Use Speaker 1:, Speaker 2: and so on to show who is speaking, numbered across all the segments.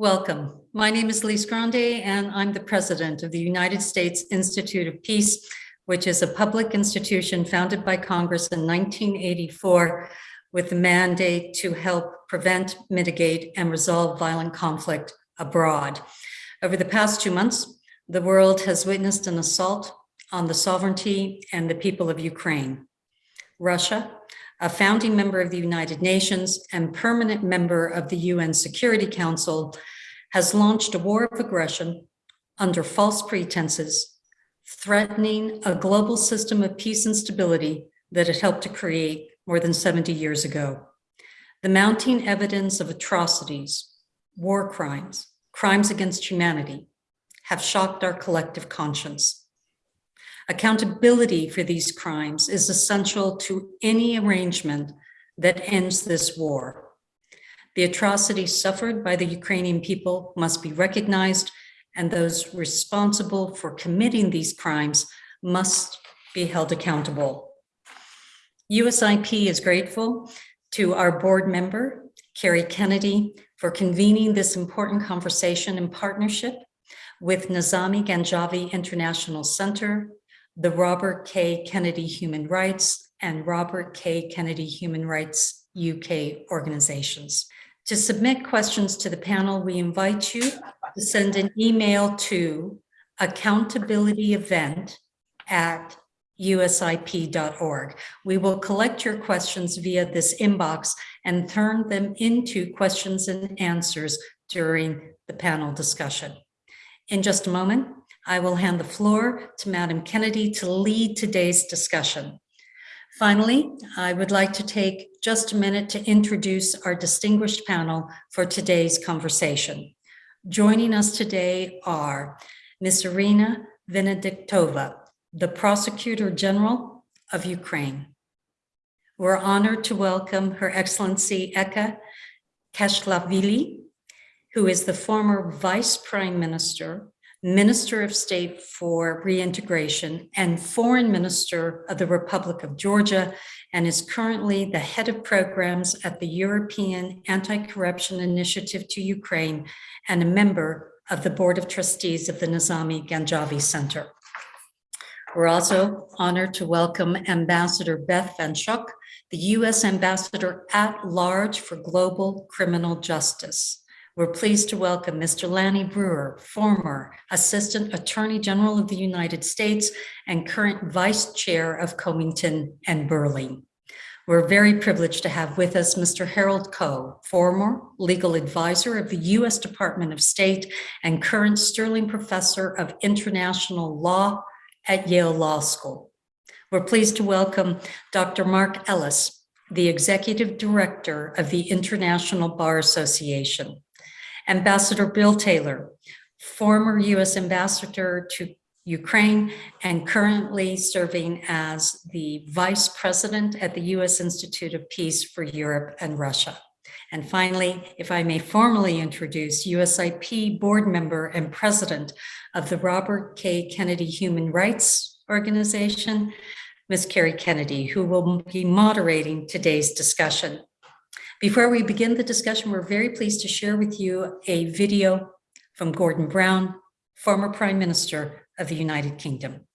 Speaker 1: Welcome. My name is Lise Grande, and I'm the president of the United States Institute of Peace, which is a public institution founded by Congress in 1984 with the mandate to help prevent, mitigate, and resolve violent conflict abroad. Over the past two months, the world has witnessed an assault on the sovereignty and the people of Ukraine. Russia, a founding member of the United Nations and permanent member of the UN Security Council, has launched a war of aggression under false pretenses, threatening a global system of peace and stability that it helped to create more than 70 years ago. The mounting evidence of atrocities, war crimes, crimes against humanity have shocked our collective conscience. Accountability for these crimes is essential to any arrangement that ends this war. The atrocities suffered by the Ukrainian people must be recognized and those responsible for committing these crimes must be held accountable. USIP is grateful to our board member, Kerry Kennedy, for convening this important conversation in partnership with Nizami Ganjavi International Center, the Robert F. Kennedy Human Rights and Robert F. Kennedy Human Rights UK organizations. To submit questions to the panel, we invite you to send an email to accountabilityevent at usip.org. We will collect your questions via this inbox and turn them into questions and answers during the panel discussion. In just a moment, I will hand the floor to Madam Kennedy to lead today's discussion. Finally, I would like to take just a minute to introduce our distinguished panel for today's conversation. Joining us today are Ms. Irina Venediktova, the Prosecutor General of Ukraine. We're honored to welcome Her Excellency Eka Tkeshelashvili, who is the former Vice Prime Minister Minister of State for Reintegration and Foreign Minister of the Republic of Georgia, and is currently the head of programs at the European Anti-Corruption Initiative to Ukraine and a member of the Board of Trustees of the Nizami Ganjavi Center. We're also honored to welcome Ambassador Beth Van the U.S. Ambassador at Large for Global Criminal Justice. We're pleased to welcome Mr. Lanny Breuer, former Assistant Attorney General of the United States and current Vice Chair of Covington and Burling. We're very privileged to have with us Mr. Harold Koh, former legal advisor of the U.S. Department of State and current Sterling Professor of International Law at Yale Law School. We're pleased to welcome Dr. Mark Ellis, the Executive Director of the International Bar Association. Ambassador Bill Taylor, former U.S. Ambassador to Ukraine and currently serving as the Vice President at the U.S. Institute of Peace for Europe and Russia. And finally, if I may formally introduce USIP board member and president of the Robert F. Kennedy Human Rights Organization, Ms. Kerry Kennedy, who will be moderating today's discussion. Before we begin the discussion, we're very pleased to share with you a video from Gordon Brown, former Prime Minister of the United Kingdom.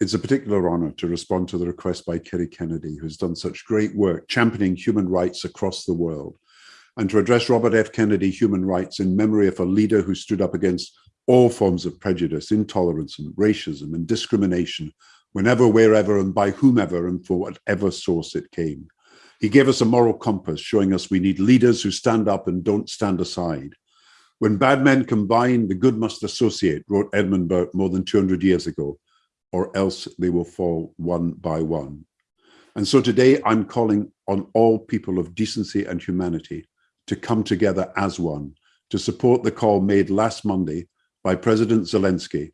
Speaker 2: It's a particular honor to respond to the request by Kerry Kennedy, who's done such great work championing human rights across the world, and to address Robert F. Kennedy human rights in memory of a leader who stood up against all forms of prejudice, intolerance, and racism and discrimination, whenever, wherever, and by whomever, and for whatever source it came. He gave us a moral compass, showing us we need leaders who stand up and don't stand aside. When bad men combine, the good must associate, wrote Edmund Burke more than 200 years ago, or else they will fall one by one. And so today I'm calling on all people of decency and humanity to come together as one, to support the call made last Monday by President Zelensky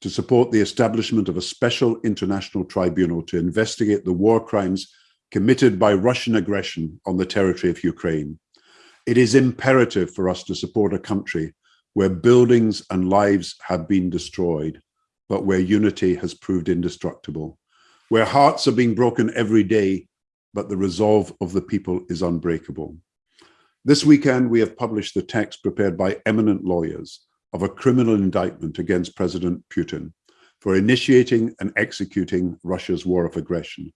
Speaker 2: to support the establishment of a special international tribunal to investigate the war crimes committed by Russian aggression on the territory of Ukraine. It is imperative for us to support a country where buildings and lives have been destroyed, but where unity has proved indestructible, where hearts are being broken every day, but the resolve of the people is unbreakable. This weekend, we have published the text prepared by eminent lawyers of a criminal indictment against President Putin for initiating and executing Russia's war of aggression.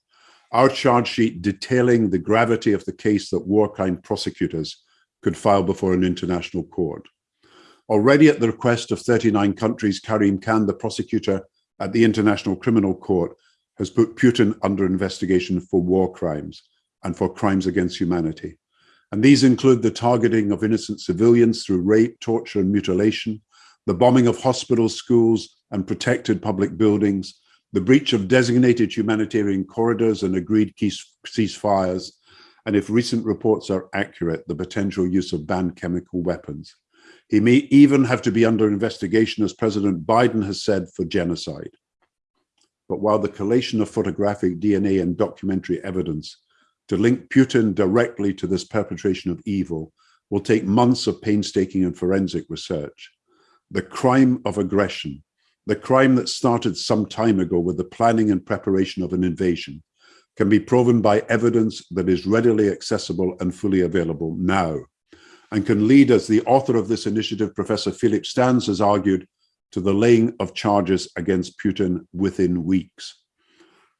Speaker 2: Our charge sheet detailing the gravity of the case that war crime prosecutors could file before an international court. Already at the request of 39 countries, Karim Khan, the prosecutor at the International Criminal Court, has put Putin under investigation for war crimes and for crimes against humanity. And these include the targeting of innocent civilians through rape, torture, and mutilation, the bombing of hospitals, schools, and protected public buildings, the breach of designated humanitarian corridors and agreed ceasefires, and if recent reports are accurate, the potential use of banned chemical weapons. He may even have to be under investigation, as President Biden has said, for genocide. But while the collation of photographic DNA and documentary evidence to link Putin directly to this perpetration of evil will take months of painstaking and forensic research. The crime of aggression, the crime that started some time ago with the planning and preparation of an invasion, can be proven by evidence that is readily accessible and fully available now, and can lead, as the author of this initiative, Professor Philip Sands, has argued, to the laying of charges against Putin within weeks.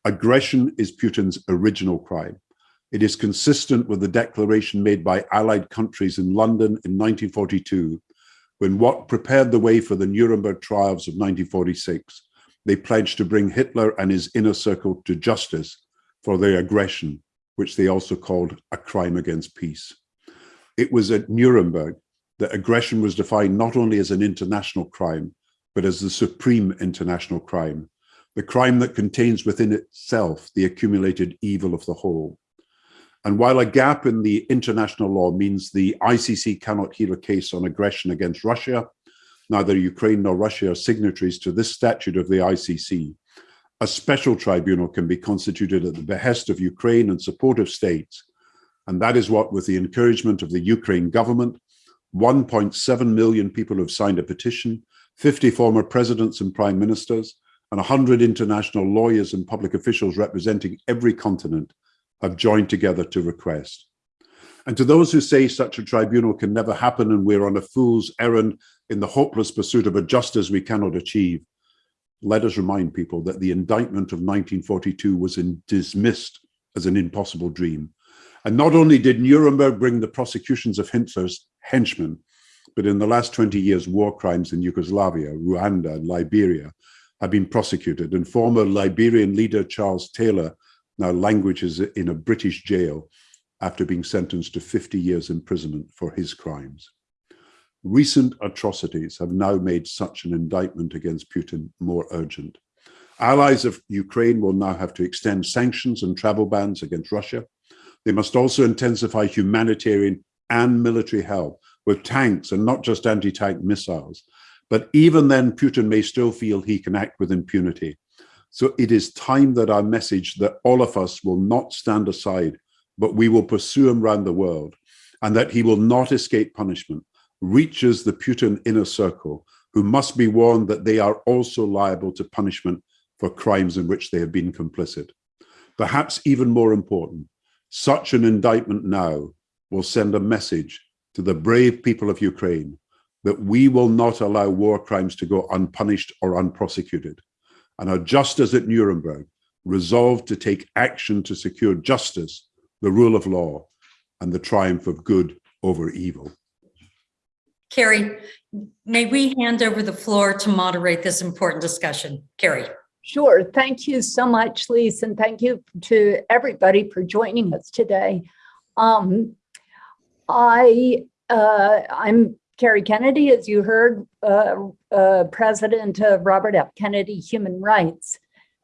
Speaker 2: Aggression is Putin's original crime. It is consistent with the declaration made by allied countries in London in 1942, when what prepared the way for the Nuremberg trials of 1946, they pledged to bring Hitler and his inner circle to justice for their aggression, which they also called a crime against peace. It was at Nuremberg that aggression was defined not only as an international crime, but as the supreme international crime, the crime that contains within itself the accumulated evil of the whole. And while a gap in the international law means the ICC cannot hear a case on aggression against Russia, neither Ukraine nor Russia are signatories to this statute of the ICC. A special tribunal can be constituted at the behest of Ukraine and supportive states. And that is what, with the encouragement of the Ukraine government, 1.7 million people have signed a petition, 50 former presidents and prime ministers, and 100 international lawyers and public officials representing every continent have joined together to request. And to those who say such a tribunal can never happen and we're on a fool's errand in the hopeless pursuit of a justice we cannot achieve, let us remind people that the indictment of 1942 was in, dismissed as an impossible dream. And not only did Nuremberg bring the prosecutions of Hitler's henchmen, but in the last 20 years, war crimes in Yugoslavia, Rwanda, and Liberia have been prosecuted. And former Liberian leader Charles Taylor now languages in a British jail after being sentenced to 50 years imprisonment for his crimes. Recent atrocities have now made such an indictment against Putin more urgent. Allies of Ukraine will now have to extend sanctions and travel bans against Russia. They must also intensify humanitarian and military help with tanks and not just anti-tank missiles. But even then, Putin may still feel he can act with impunity. So it is time that our message that all of us will not stand aside, but we will pursue him around the world, and that he will not escape punishment, reaches the Putin inner circle, who must be warned that they are also liable to punishment for crimes in which they have been complicit. Perhaps even more important, such an indictment now will send a message to the brave people of Ukraine that we will not allow war crimes to go unpunished or unprosecuted and are just as at Nuremberg, resolved to take action to secure justice, the rule of law, and the triumph of good over evil.
Speaker 1: Kerry, may we hand over the floor to moderate this important discussion? Kerry.
Speaker 3: Sure. Thank you so much, Lise, and thank you to everybody for joining us today. Um, I, uh, I'm Kerry Kennedy, as you heard, uh, uh, president of Robert F. Kennedy Human Rights.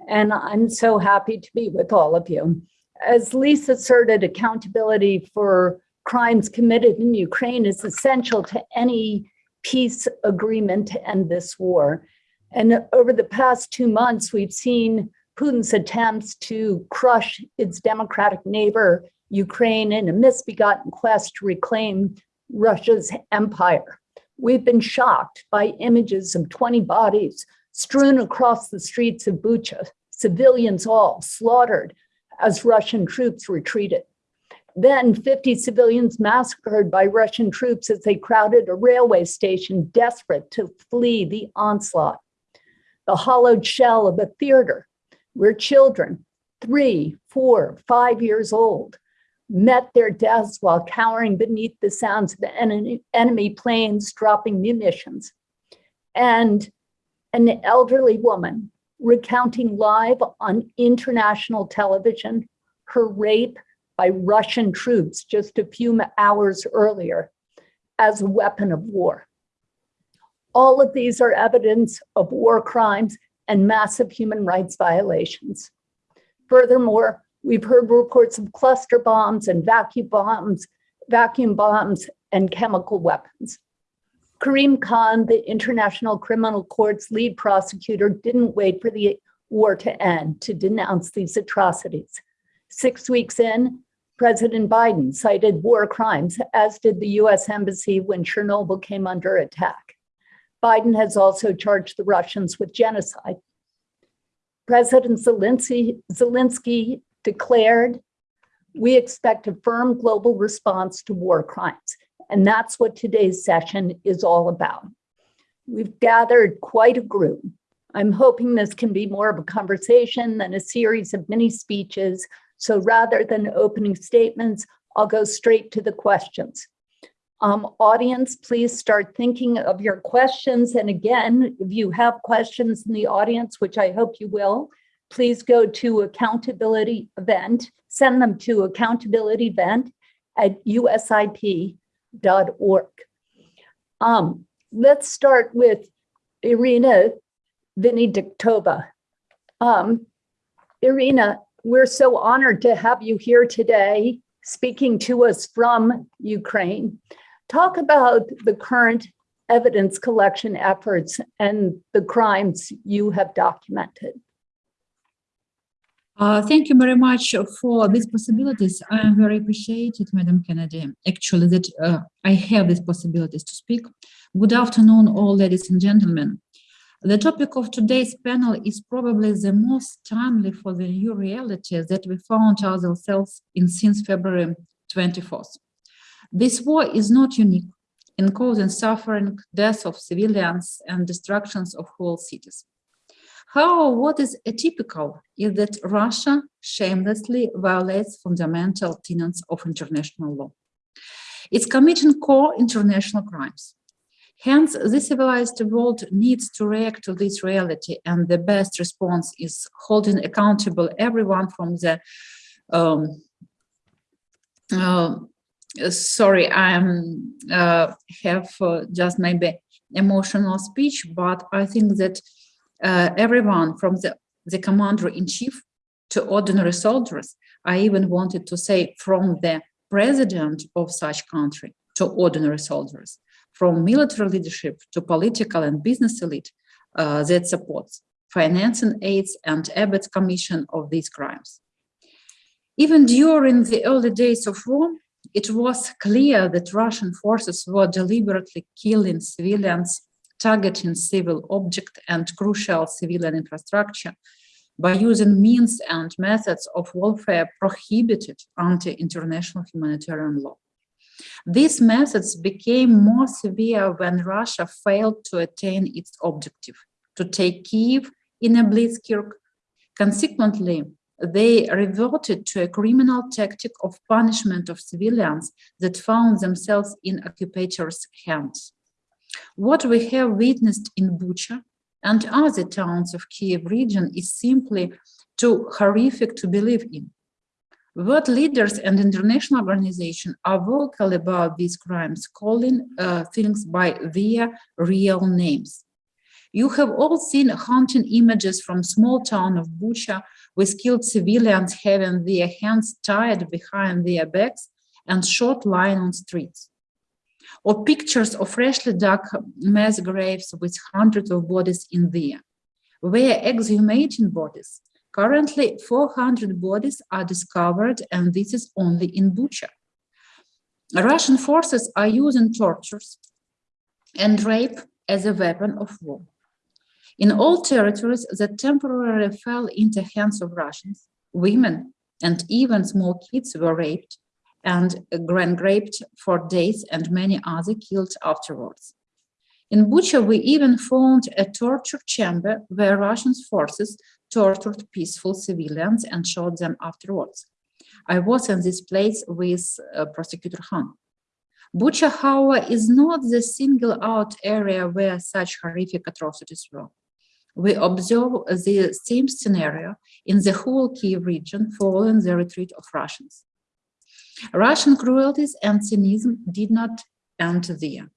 Speaker 3: And I'm so happy to be with all of you. As Lise asserted, accountability for crimes committed in Ukraine is essential to any peace agreement to end this war. And over the past two months, we've seen Putin's attempts to crush its democratic neighbor, Ukraine, in a misbegotten quest to reclaim Russia's empire. We've been shocked by images of 20 bodies strewn across the streets of Bucha, civilians all slaughtered as Russian troops retreated. Then 50 civilians massacred by Russian troops as they crowded a railway station, desperate to flee the onslaught. The hollowed shell of a theater where children, three, four, five years old, met their deaths while cowering beneath the sounds of enemy, enemy planes dropping munitions. And an elderly woman recounting live on international television her rape by Russian troops just a few hours earlier as a weapon of war. All of these are evidence of war crimes and massive human rights violations. Furthermore, we've heard reports of cluster bombs and vacuum bombs, vacuum bombs and chemical weapons. Karim Khan, the International Criminal Court's lead prosecutor, didn't wait for the war to end to denounce these atrocities. Six weeks in, President Biden cited war crimes, as did the US Embassy when Chernobyl came under attack. Biden has also charged the Russians with genocide. President Zelensky, Zelensky declared, we expect a firm global response to war crimes. And that's what today's session is all about. We've gathered quite a group. I'm hoping this can be more of a conversation than a series of mini speeches. So rather than opening statements, I'll go straight to the questions. Um, audience, please start thinking of your questions. And again, if you have questions in the audience, which I hope you will, please go to accountability event, send them to accountability event at usip.org. Um, let's start with Irina Venediktova. Um, Irina, we're so honored to have you here today speaking to us from Ukraine. Talk about the current evidence collection efforts and the crimes you have documented.
Speaker 4: Uh, thank you very much for these possibilities. I am very appreciated, Madam Kennedy, actually, that uh, I have these possibilities to speak. Good afternoon, all ladies and gentlemen. The topic of today's panel is probably the most timely for the new reality that we found ourselves in since February 24th. This war is not unique in causing suffering, death of civilians, and destructions of whole cities. However, what is atypical is that Russia shamelessly violates fundamental tenets of international law. It's committing core international crimes. Hence, the civilized world needs to react to this reality, and the best response is holding accountable everyone from the um, uh, sorry, I uh, have uh, just maybe emotional speech, but I think that uh, everyone from the, the commander-in-chief to ordinary soldiers, I even wanted to say from the president of such country to ordinary soldiers, from military leadership to political and business elite uh, that supports financing aids and Abbott's commission of these crimes. Even during the early days of war, it was clear that Russian forces were deliberately killing civilians targeting civil objects and crucial civilian infrastructure by using means and methods of warfare prohibited under international humanitarian law. These methods became more severe when Russia failed to attain its objective, to take Kiev in a blitzkrieg. Consequently, they reverted to a criminal tactic of punishment of civilians that found themselves in occupators' hands. What we have witnessed in Bucha and other towns of Kiev region is simply too horrific to believe in. World leaders and international organizations are vocal about these crimes, calling uh, things by their real names. You have all seen haunting images from small town of Bucha with killed civilians having their hands tied behind their backs and shot lying on streets or pictures of freshly dug mass graves with hundreds of bodies in there. Where exhumating bodies, currently 400 bodies are discovered and this is only in Bucha. Russian forces are using tortures and rape as a weapon of war. In all territories that temporarily fell into the hands of Russians, women and even small kids were raped and grand raped for days and many other killed afterwards. In Bucha, we even found a torture chamber where Russian forces tortured peaceful civilians and shot them afterwards. I was in this place with uh, Prosecutor Khan. Bucha, however, is not the single out area where such horrific atrocities were. We observe the same scenario in the whole Kiev region following the retreat of Russians. Russian cruelties and cynicism did not end there.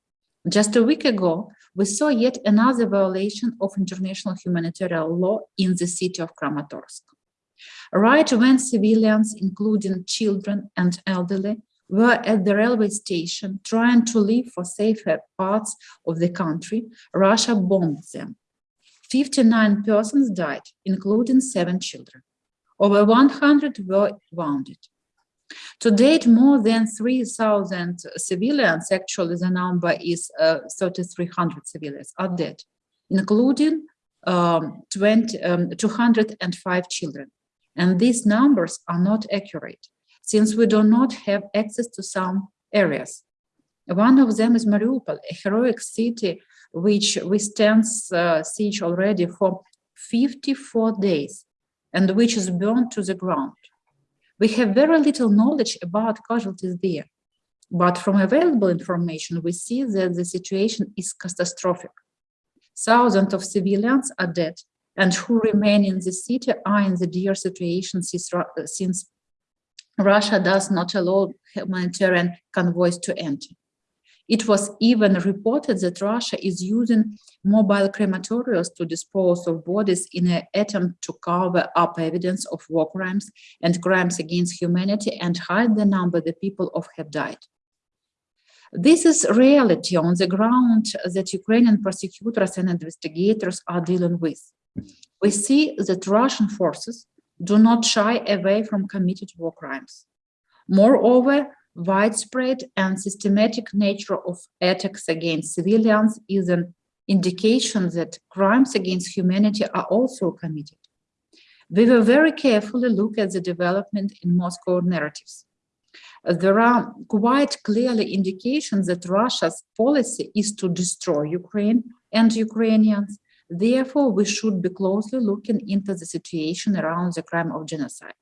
Speaker 4: Just a week ago, we saw yet another violation of international humanitarian law in the city of Kramatorsk. Right when civilians, including children and elderly, were at the railway station trying to leave for safer parts of the country, Russia bombed them. 59 persons died, including seven children. Over 100 were wounded. To date, more than 3,000 civilians, actually the number is uh, 3,300 civilians are dead, including um, 20, um, 205 children. And these numbers are not accurate since we do not have access to some areas. One of them is Mariupol, a heroic city which withstands uh, siege already for 54 days and which is burned to the ground. We have very little knowledge about casualties there, but from available information, we see that the situation is catastrophic. Thousands of civilians are dead and who remain in the city are in the dire situation since Russia does not allow humanitarian convoys to enter. It was even reported that Russia is using mobile crematoriums to dispose of bodies in an attempt to cover up evidence of war crimes and crimes against humanity and hide the number the people of have died. This is reality on the ground that Ukrainian prosecutors and investigators are dealing with. We see that Russian forces do not shy away from committed war crimes. Moreover, widespread and systematic nature of attacks against civilians is an indication that crimes against humanity are also committed. We will very carefully look at the development in Moscow narratives. There are quite clearly indications that Russia's policy is to destroy Ukraine and Ukrainians. Therefore, we should be closely looking into the situation around the crime of genocide.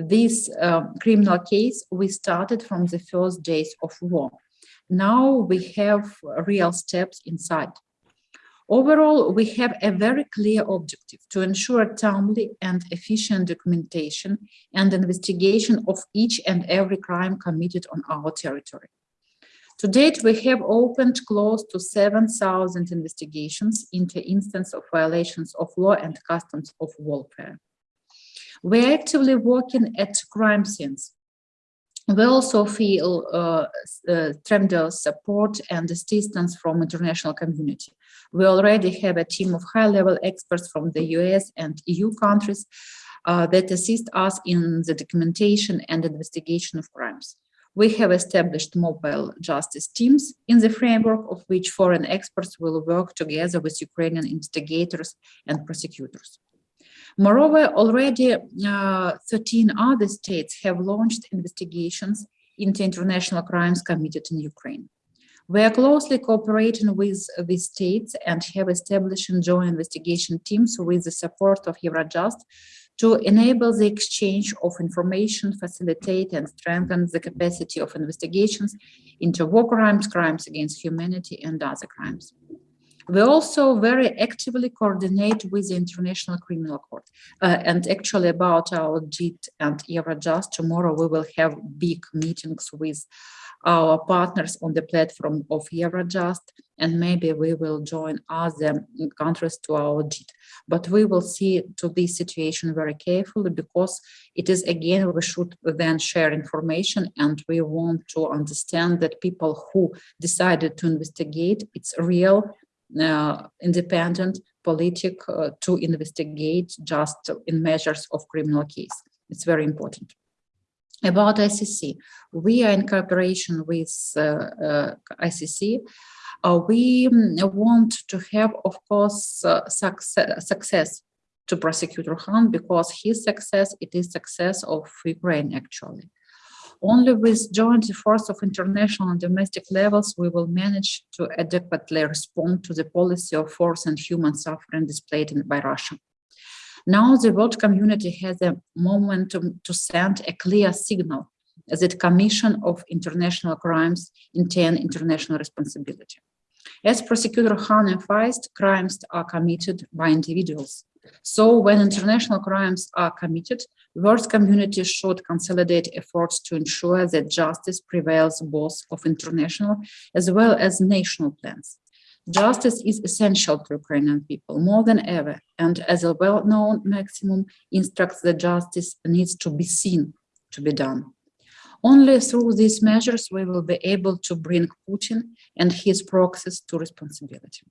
Speaker 4: This uh, criminal case, we started from the first days of war. Now we have real steps inside. Overall, we have a very clear objective to ensure timely and efficient documentation and investigation of each and every crime committed on our territory. To date, we have opened close to 7,000 investigations into instances of violations of law and customs of warfare. We're actively working at crime scenes. We also feel uh, uh, tremendous support and assistance from international community. We already have a team of high-level experts from the US and EU countries uh, that assist us in the documentation and investigation of crimes. We have established mobile justice teams in the framework of which foreign experts will work together with Ukrainian investigators and prosecutors. Moreover, already uh, 13 other states have launched investigations into international crimes committed in Ukraine. We are closely cooperating with these states and have established joint investigation teams with the support of Eurojust to enable the exchange of information, facilitate and strengthen the capacity of investigations into war crimes, crimes against humanity and other crimes. We also very actively coordinate with the International Criminal Court. Uh, and actually about our JIT and Eurojust, tomorrow we will have big meetings with our partners on the platform of Eurojust, and maybe we will join other countries to our JIT. But we will see to this situation very carefully because it is again, we should then share information and we want to understand that people who decided to investigate, it's real, independent politic uh, to investigate just in measures of criminal case. It's very important. About ICC, we are in cooperation with uh, ICC. we mm, want to have, of course, success, success to prosecutor Khan because his success, it is success of Ukraine actually. Only with joint efforts of international and domestic levels, we will manage to adequately respond to the policy of force and human suffering displayed by Russia. Now the world community has a momentum to send a clear signal that commission of international crimes intend international responsibility. As prosecutor Khan emphasized, crimes are committed by individuals. So when international crimes are committed, world community should consolidate efforts to ensure that justice prevails both of international as well as national plans. Justice is essential to Ukrainian people more than ever, and as a well-known maximum instructs that justice needs to be seen to be done. Only through these measures we will be able to bring Putin and his proxies to responsibility.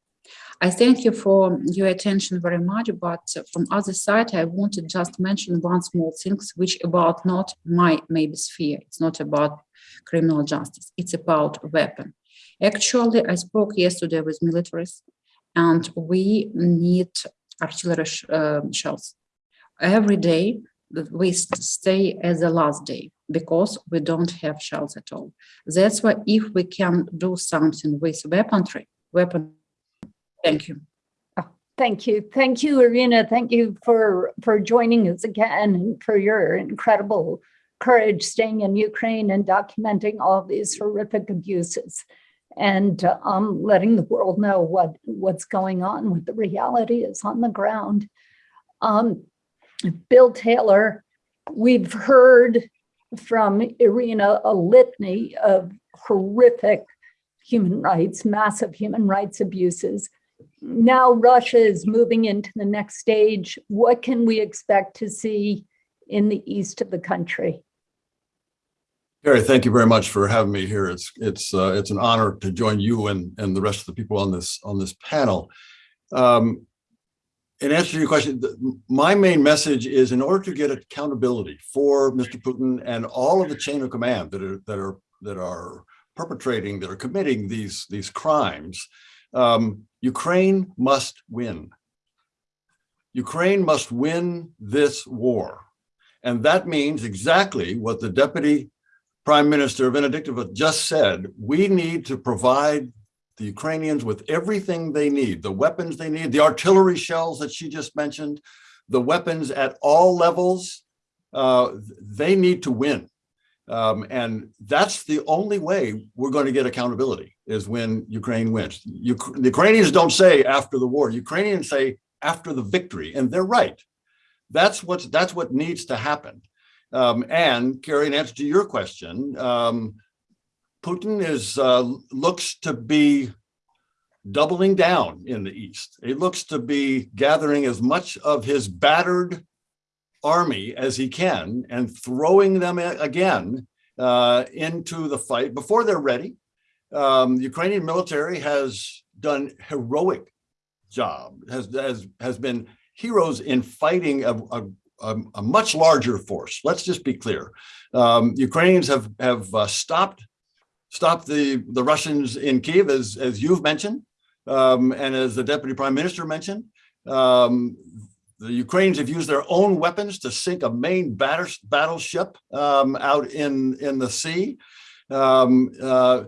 Speaker 4: I thank you for your attention very much, but from other side, I want to just mention one small thing, which about not my maybe sphere. It's not about criminal justice. It's about weapon. Actually, I spoke yesterday with militaries, and we need artillery sh- uh, shells every day. We stay as the last day because we don't have shells at all. That's why if we can do something with weaponry, weapon. Thank you.
Speaker 3: Thank you. Thank you, Irina. Thank you for, for joining us again and for your incredible courage staying in Ukraine and documenting all these horrific abuses and um, letting the world know what, what's going on, what the reality is on the ground. Um, Bill Taylor, we've heard from Irina a litany of horrific human rights, massive human rights abuses now Russia is moving into the next stage. What can we expect to see in the east of the country?
Speaker 5: Gary, thank you very much for having me here. It's it's uh, it's an honor to join you and and the rest of the people on this on this panel. Um, in answer to your question, my main message is in order to get accountability for Mr. Putin and all of the chain of command that are that are that are perpetrating, that are committing these these crimes, um, Ukraine must win. Ukraine must win this war. And that means exactly what the Deputy Prime Minister Venediktova just said. We need to provide the Ukrainians with everything they need, the weapons they need, the artillery shells that she just mentioned, the weapons at all levels. Uh, they need to win. Um, and that's the only way we're going to get accountability is when Ukraine wins. The Ukrainians don't say after the war. Ukrainians say after the victory, and they're right. That's what's that's what needs to happen. Um, and Kerry, in answer to your question, um, Putin is uh, looks to be doubling down in the east. He looks to be gathering as much of his battered army as he can and throwing them again uh, into the fight before they're ready. Um, the Ukrainian military has done heroic job, has has has been heroes in fighting a, a, a, much larger force. Let's just be clear. Um, Ukrainians have have uh, stopped stopped the the Russians in Kiev, as as you've mentioned, um, and as the deputy prime minister mentioned. Um, the Ukrainians have used their own weapons to sink a main batter, battleship um, out in in the sea. Um, uh,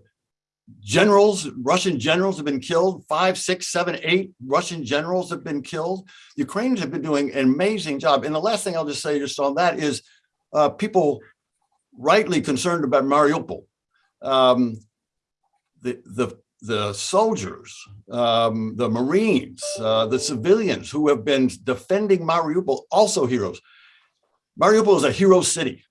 Speaker 5: generals, Russian generals have been killed. Five, six, seven, eight Russian generals have been killed. Ukrainians have been doing an amazing job. And the last thing I'll just say just on that is uh, people rightly concerned about Mariupol. Um, the, the, the soldiers, um, the Marines, uh, the civilians who have been defending Mariupol, also heroes. Mariupol is a hero city.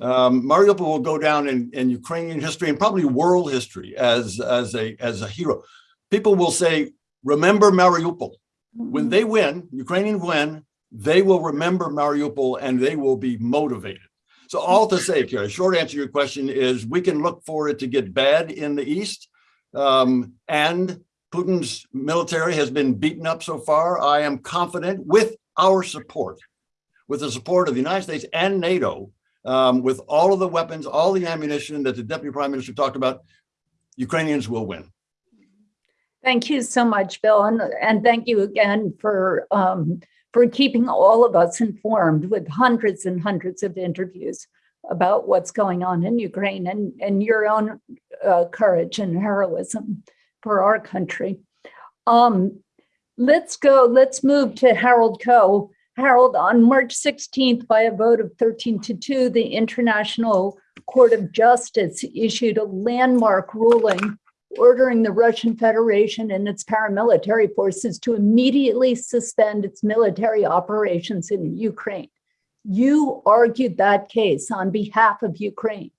Speaker 5: Um, Mariupol will go down in, in Ukrainian history and probably world history as, as, a, as a hero. People will say, remember Mariupol. When they win, Ukrainian win, they will remember Mariupol and they will be motivated. So all to say, Kara, short answer to your question is we can look for it to get bad in the East. Um, and Putin's military has been beaten up so far. I am confident with our support, with the support of the United States and NATO, um, with all of the weapons, all the ammunition that the Deputy Prime Minister talked about, Ukrainians will win.
Speaker 3: Thank you so much, Bill, and, and thank you again for um, for keeping all of us informed with hundreds and hundreds of interviews. About what's going on in Ukraine and, and your own uh, courage and heroism for our country. Um, let's go, let's move to Harold Koh. Harold, on March 16th, by a vote of 13 to 2, the International Court of Justice issued a landmark ruling ordering the Russian Federation and its paramilitary forces to immediately suspend its military operations in Ukraine. You argued that case on behalf of Ukraine.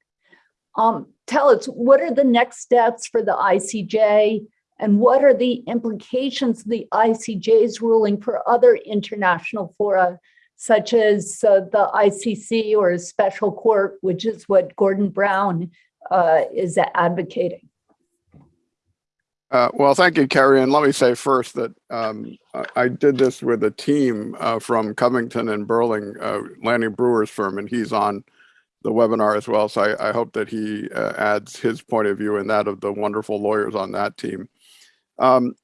Speaker 3: Um, tell us, what are the next steps for the ICJ and what are the implications of the ICJ's ruling for other international fora, such as uh, the ICC or a special court, which is what Gordon Brown uh, is advocating?
Speaker 6: Uh, well, thank you, Kerry. And let me say first that um, I, did this with a team uh, from Covington and Burling, uh, Lanny Breuer's firm, and he's on the webinar as well. So I, I hope that he uh, adds his point of view and that of the wonderful lawyers on that team. Um,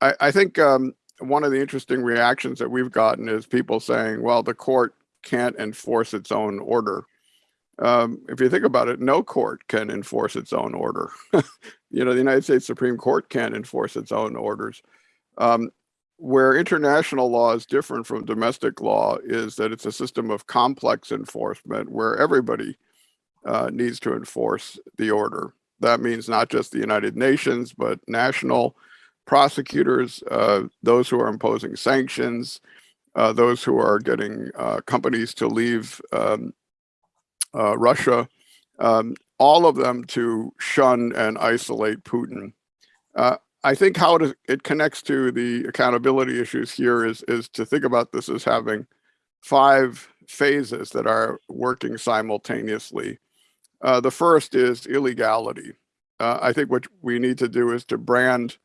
Speaker 6: I, I think um, one of the interesting reactions that we've gotten is people saying, well, the court can't enforce its own order. Um, if you think about it, no court can enforce its own order. you know, the United States Supreme Court can't enforce its own orders. Um, where international law is different from domestic law is that it's a system of complex enforcement where everybody uh, needs to enforce the order. That means not just the United Nations, but national prosecutors, uh, those who are imposing sanctions, uh, those who are getting uh, companies to leave um, uh, Russia, um, all of them to shun and isolate Putin. Uh, I think how it, it connects to the accountability issues here is, is to think about this as having five phases that are working simultaneously. Uh, the first is illegality. Uh, I think what we need to do is to brand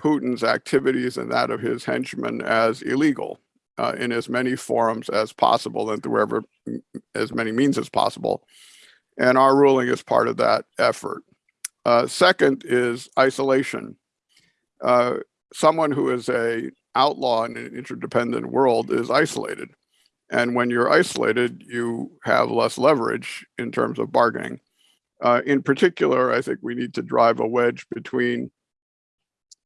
Speaker 6: Putin's activities and that of his henchmen as illegal uh, in as many forums as possible and through ever, as many means as possible. And our ruling is part of that effort. Uh, second is isolation. Uh, someone who is a outlaw in an interdependent world is isolated. And when you're isolated, you have less leverage in terms of bargaining. Uh, in particular, I think we need to drive a wedge between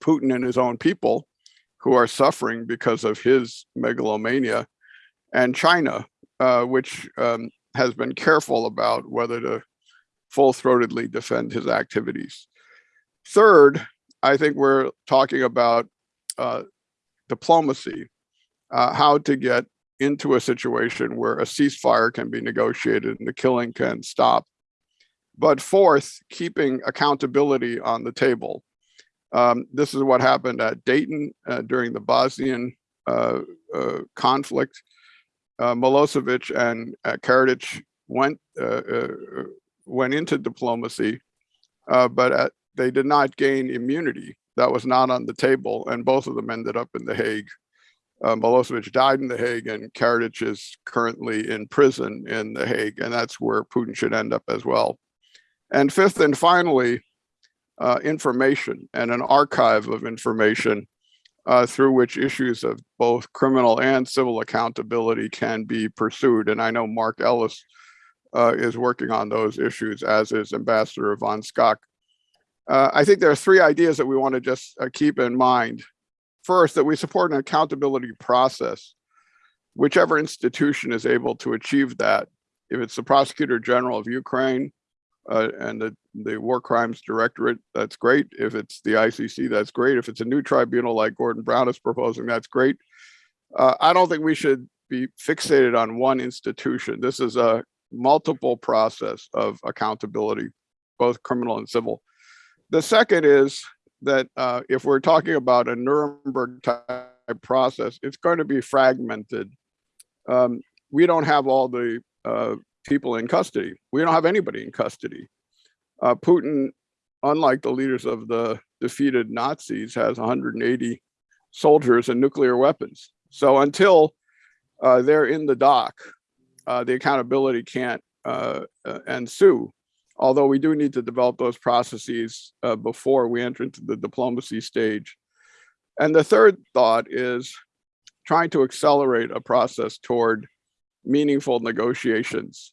Speaker 6: Putin and his own people who are suffering because of his megalomania and China, uh, which um, has been careful about whether to full-throatedly defend his activities. Third, I think we're talking about uh, diplomacy, uh, how to get into a situation where a ceasefire can be negotiated and the killing can stop. But fourth, keeping accountability on the table. Um, this is what happened at Dayton uh, during the Bosnian uh, uh, conflict. Uh, Milosevic and uh, Karadzic went uh, went into diplomacy, but at, they did not gain immunity. That was not on the table, and both of them ended up in The Hague. Milosevic died in The Hague, and Karadzic is currently in prison in The Hague, and that's where Putin should end up as well. And fifth and finally, uh, information and an archive of information uh, through which issues of both criminal and civil accountability can be pursued. And I know Mark Ellis uh, is working on those issues, as is Ambassador Van Schaack. Uh, I think there are three ideas that we want to just uh, keep in mind. First, that we support an accountability process. Whichever institution is able to achieve that, if it's the Prosecutor General of Ukraine, uh, and the, the War Crimes Directorate, that's great. If it's the ICC, that's great. If it's a new tribunal like Gordon Brown is proposing, that's great. Uh, I don't think we should be fixated on one institution. This is a multiple process of accountability, both criminal and civil. The second is that uh, if we're talking about a Nuremberg type process, it's going to be fragmented. Um, we don't have all the uh, people in custody. We don't have anybody in custody. Uh, Putin, unlike the leaders of the defeated Nazis, has 180 soldiers and nuclear weapons. So until uh, they're in the dock, uh, the accountability can't uh, uh, ensue. Although we do need to develop those processes uh, before we enter into the diplomacy stage. And the third thought is trying to accelerate a process toward meaningful negotiations.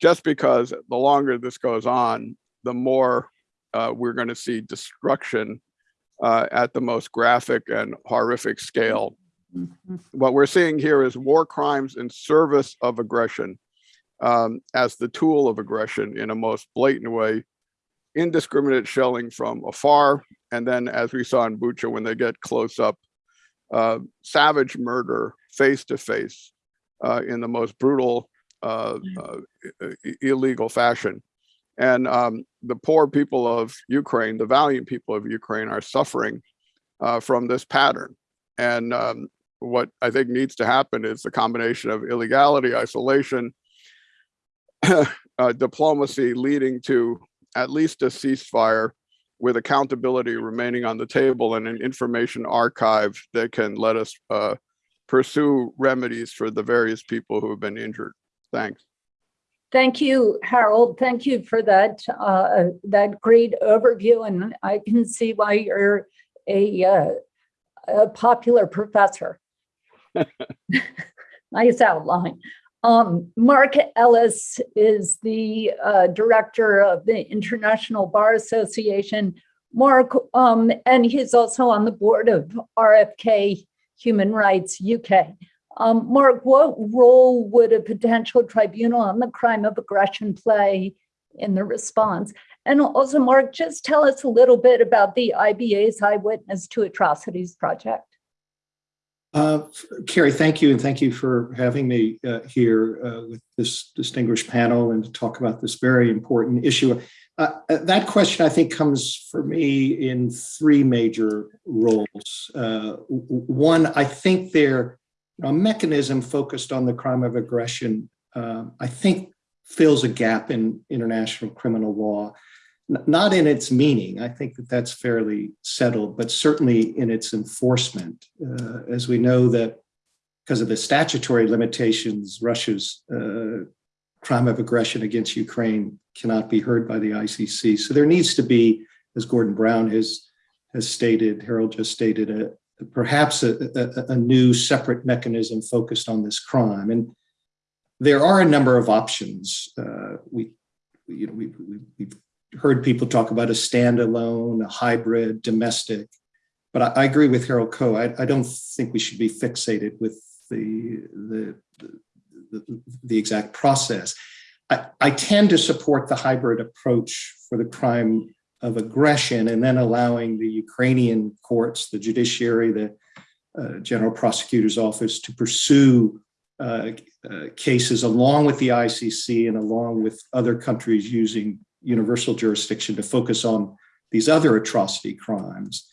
Speaker 6: just because the longer this goes on, the more uh, we're going to see destruction uh, at the most graphic and horrific scale. What we're seeing here is war crimes in service of aggression um, as the tool of aggression in a most blatant way, indiscriminate shelling from afar, and then as we saw in Bucha, when they get close up, uh, savage murder face to face uh, in the most brutal, uh, uh, i- i- illegal fashion. And um, the poor people of Ukraine, the valiant people of Ukraine are suffering uh, from this pattern. And um, what I think needs to happen is the combination of illegality, isolation, uh, diplomacy leading to at least a ceasefire with accountability remaining on the table and an information archive that can let us uh, pursue remedies for the various people who have been injured. Thanks.
Speaker 3: Thank you, Harold. Thank you for that, uh, that great overview. And I can see why you're a, uh, a popular professor. Nice outline. Um, Mark Ellis is the uh, director of the International Bar Association. Mark, um, and he's also on the board of RFK Human Rights UK. Um, Mark, what role would a potential tribunal on the crime of aggression play in the response? And also, Mark, just tell us a little bit about the IBA's Eyewitness to Atrocities project.
Speaker 7: Uh, Kerry, thank you, and thank you for having me uh, here uh, with this distinguished panel and to talk about this very important issue. Uh, uh, that question, I think, comes for me in three major roles. Uh, one, I think there a mechanism focused on the crime of aggression, uh, I think, fills a gap in international criminal law not in its meaning. I think that that's fairly settled, but certainly in its enforcement. Uh, as we know that because of the statutory limitations, Russia's uh, crime of aggression against Ukraine cannot be heard by the ICC. So there needs to be, as Gordon Brown has has stated, Harold just stated, a, perhaps a, a, a new separate mechanism focused on this crime. And there are a number of options. Uh, we, you know, we, we, we've heard people talk about a standalone, a hybrid, domestic. But I, I agree with Harold Koh. I, I, don't think we should be fixated with the the, the, the exact process. I, I, tend to support the hybrid approach for the crime of aggression and then allowing the Ukrainian courts, the judiciary, the uh, general prosecutor's office to pursue uh, uh, cases along with the ICC and along with other countries using universal jurisdiction to focus on these other atrocity crimes.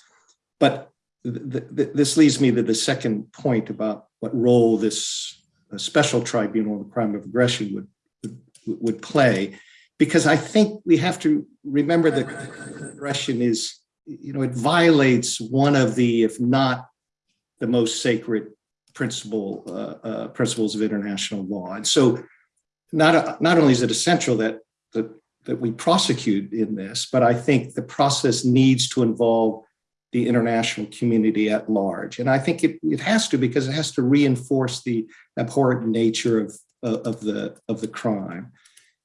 Speaker 7: But th th this leads me to the second point about what role this special tribunal, on the crime of aggression, would, would, would play. Because I think we have to remember that aggression is, you know, it violates one of the, if not the most sacred principle, uh, uh, principles of international law. And so not, not only is it essential that the that we prosecute in this, but I think the process needs to involve the international community at large. And I think it, it has to because it has to reinforce the abhorrent nature of, of, the, of the crime.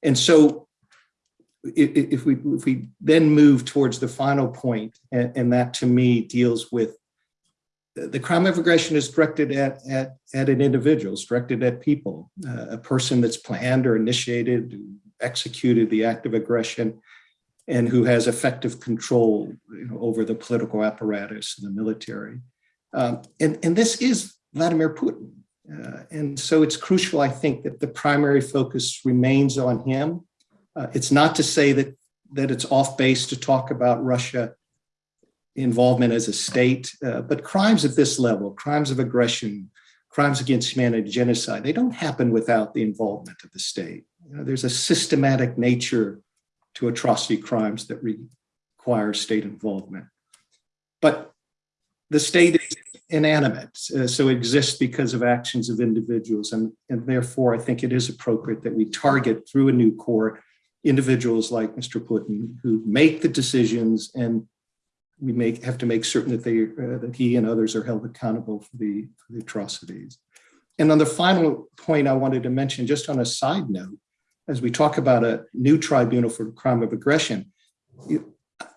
Speaker 7: And so if we, if we then move towards the final point, and, that to me deals with the crime of aggression is directed at, at, at an individual, it's directed at people, uh, a person that's planned or initiated, executed the act of aggression and who has effective control you know, over the political apparatus and the military. Um, and, and this is Vladimir Putin. Uh, and so it's crucial, I think, that the primary focus remains on him. Uh, it's not to say that, that it's off base to talk about Russia involvement as a state, uh, but crimes at this level, crimes of aggression, crimes against humanity, genocide, they don't happen without the involvement of the state. You know, there's a systematic nature to atrocity crimes that require state involvement. But the state is inanimate, uh, so it exists because of actions of individuals. And, and therefore, I think it is appropriate that we target through a new court individuals like Mr. Putin who make the decisions and we make have to make certain that they uh, that he and others are held accountable for the, for the atrocities. And on the final point I wanted to mention, just on a side note, as we talk about a new tribunal for crime of aggression,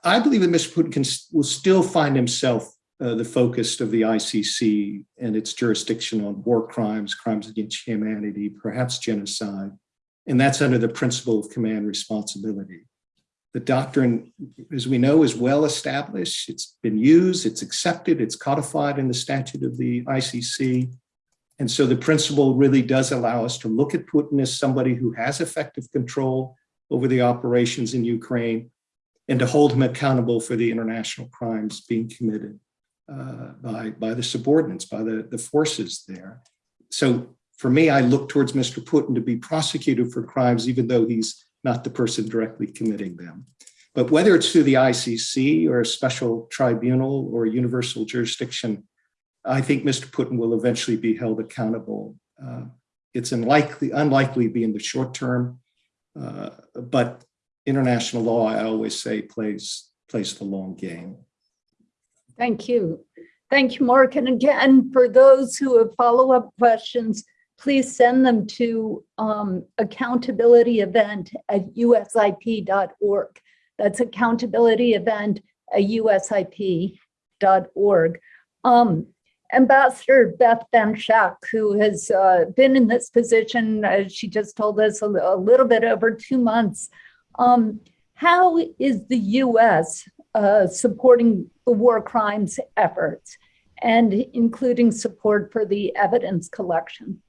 Speaker 7: I believe that Mr. Putin can, will still find himself uh, the focus of the ICC and its jurisdiction on war crimes, crimes against humanity, perhaps genocide. And that's under the principle of command responsibility. The doctrine, as we know, is well established. It's been used, it's accepted, it's codified in the statute of the ICC. And so the principle really does allow us to look at Putin as somebody who has effective control over the operations in Ukraine and to hold him accountable for the international crimes being committed uh, by, by the subordinates, by the, the forces there. So for me, I look towards Mr. Putin to be prosecuted for crimes, even though he's not the person directly committing them. But whether it's through the ICC or a special tribunal or universal jurisdiction, I think Mr. Putin will eventually be held accountable. Uh, it's unlikely, unlikely to be in the short term, uh, but international law, I always say, plays plays the long game.
Speaker 3: Thank you. Thank you, Mark. And again, for those who have follow-up questions, please send them to um, accountability event at usip.org. That's accountability event at usip.org. Um, Ambassador Beth Van Schaack, who has uh, been in this position, as she just told us, a, a little bit over two months. Um, how is the U.S. Uh, supporting the war crimes efforts and including support for the evidence collection?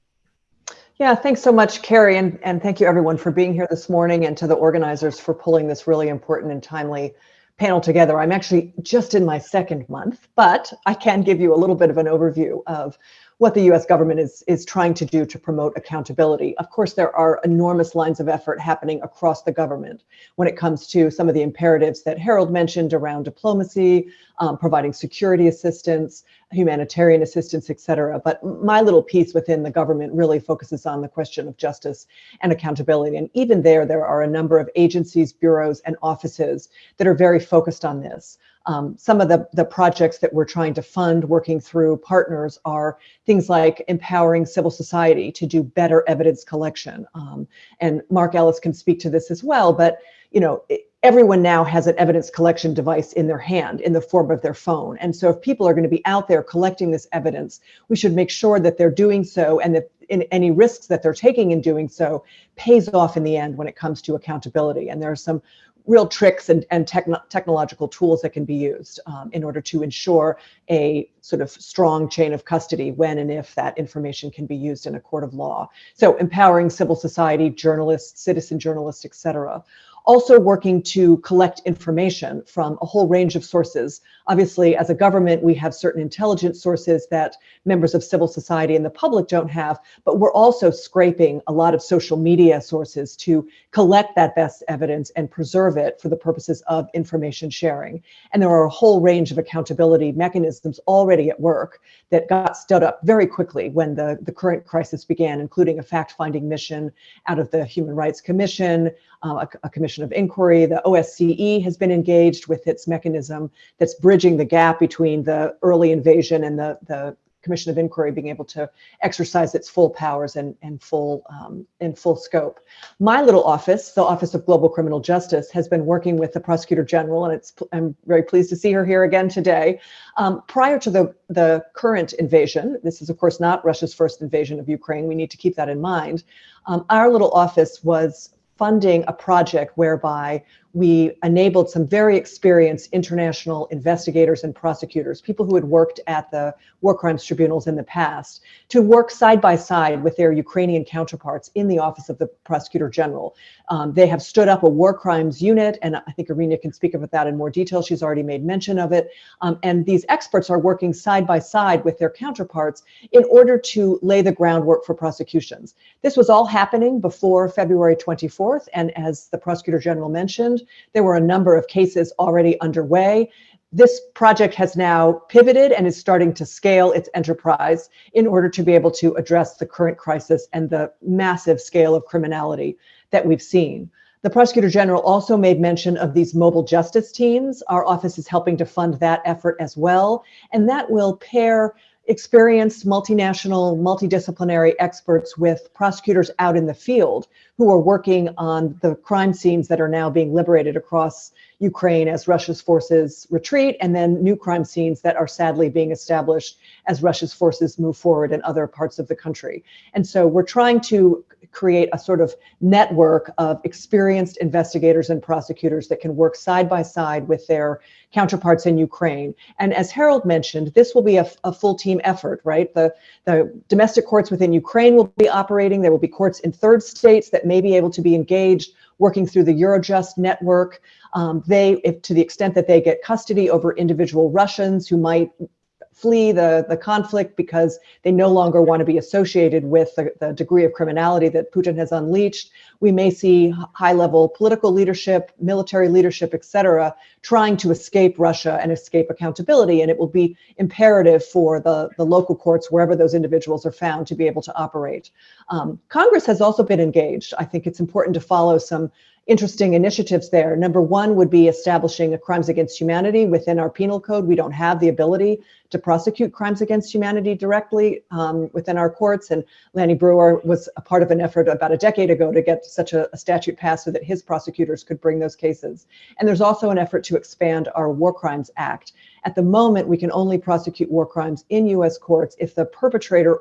Speaker 8: Yeah, thanks so much, Kerry, and, and thank you everyone for being here this morning and to the organizers for pulling this really important and timely panel together. I'm actually just in my second month, but I can give you a little bit of an overview of what the US government is, is trying to do to promote accountability. Of course, there are enormous lines of effort happening across the government when it comes to some of the imperatives that Harold mentioned around diplomacy, um, providing security assistance, humanitarian assistance, et cetera. But my little piece within the government really focuses on the question of justice and accountability. And even there, there are a number of agencies, bureaus, and offices that are very focused on this. Um, some of the, the projects that we're trying to fund working through partners are things like empowering civil society to do better evidence collection. Um, and Mark Ellis can speak to this as well, but you know, everyone now has an evidence collection device in their hand in the form of their phone. And so if people are going to be out there collecting this evidence, we should make sure that they're doing so and that in any risks that they're taking in doing so pays off in the end when it comes to accountability. And there are some real tricks and, and techno technological tools that can be used um, in order to ensure a sort of strong chain of custody when and if that information can be used in a court of law. So empowering civil society, journalists, citizen journalists, et cetera also working to collect information from a whole range of sources. Obviously, as a government, we have certain intelligence sources that members of civil society and the public don't have, but we're also scraping a lot of social media sources to collect that best evidence and preserve it for the purposes of information sharing. And there are a whole range of accountability mechanisms already at work that got stood up very quickly when the, the current crisis began, including a fact-finding mission out of the Human Rights Commission, uh, a, a, commission of inquiry. The OSCE has been engaged with its mechanism that's bridging the gap between the early invasion and the, the commission of inquiry being able to exercise its full powers and, and full um, in full scope. My little office, the Office of Global Criminal Justice, has been working with the Prosecutor General, and it's I'm very pleased to see her here again today. Um, prior to the, the current invasion, this is of course not Russia's first invasion of Ukraine, we need to keep that in mind. Um, our little office was funding a project whereby we enabled some very experienced international investigators and prosecutors, people who had worked at the war crimes tribunals in the past, to work side by side with their Ukrainian counterparts in the Office of the Prosecutor General. Um, they have stood up a war crimes unit, and I think Irina can speak about that in more detail. She's already made mention of it. Um, and these experts are working side by side with their counterparts in order to lay the groundwork for prosecutions. This was all happening before February 24th, and as the Prosecutor General mentioned, there were a number of cases already underway. This project has now pivoted and is starting to scale its enterprise in order to be able to address the current crisis and the massive scale of criminality that we've seen. The Prosecutor General also made mention of these mobile justice teams. Our office is helping to fund that effort as well. And that will pair experienced multinational, multidisciplinary experts with prosecutors out in the field who are working on the crime scenes that are now being liberated across Ukraine as Russia's forces retreat, and then new crime scenes that are sadly being established as Russia's forces move forward in other parts of the country. And so we're trying to create a sort of network of experienced investigators and prosecutors that can work side by side with their counterparts in Ukraine. And as Harold mentioned, this will be a, a, full team effort, right? The, the domestic courts within Ukraine will be operating. There will be courts in third states that may be able to be engaged working through the Eurojust network. Um, they, if, to the extent that they get custody over individual Russians who might flee the, the conflict because they no longer want to be associated with the, the degree of criminality that Putin has unleashed. We may see high level political leadership, military leadership, et cetera, trying to escape Russia and escape accountability. And it will be imperative for the, the local courts, wherever those individuals are found, to be able to operate. Um, Congress has also been engaged. I think it's important to follow some interesting initiatives there. Number one would be establishing a crimes against humanity within our penal code. We don't have the ability to prosecute crimes against humanity directly um, within our courts. And Lanny Breuer was a part of an effort about a decade ago to get such a, a statute passed so that his prosecutors could bring those cases. And there's also an effort to expand our War Crimes Act. At the moment, we can only prosecute war crimes in US courts if the perpetrator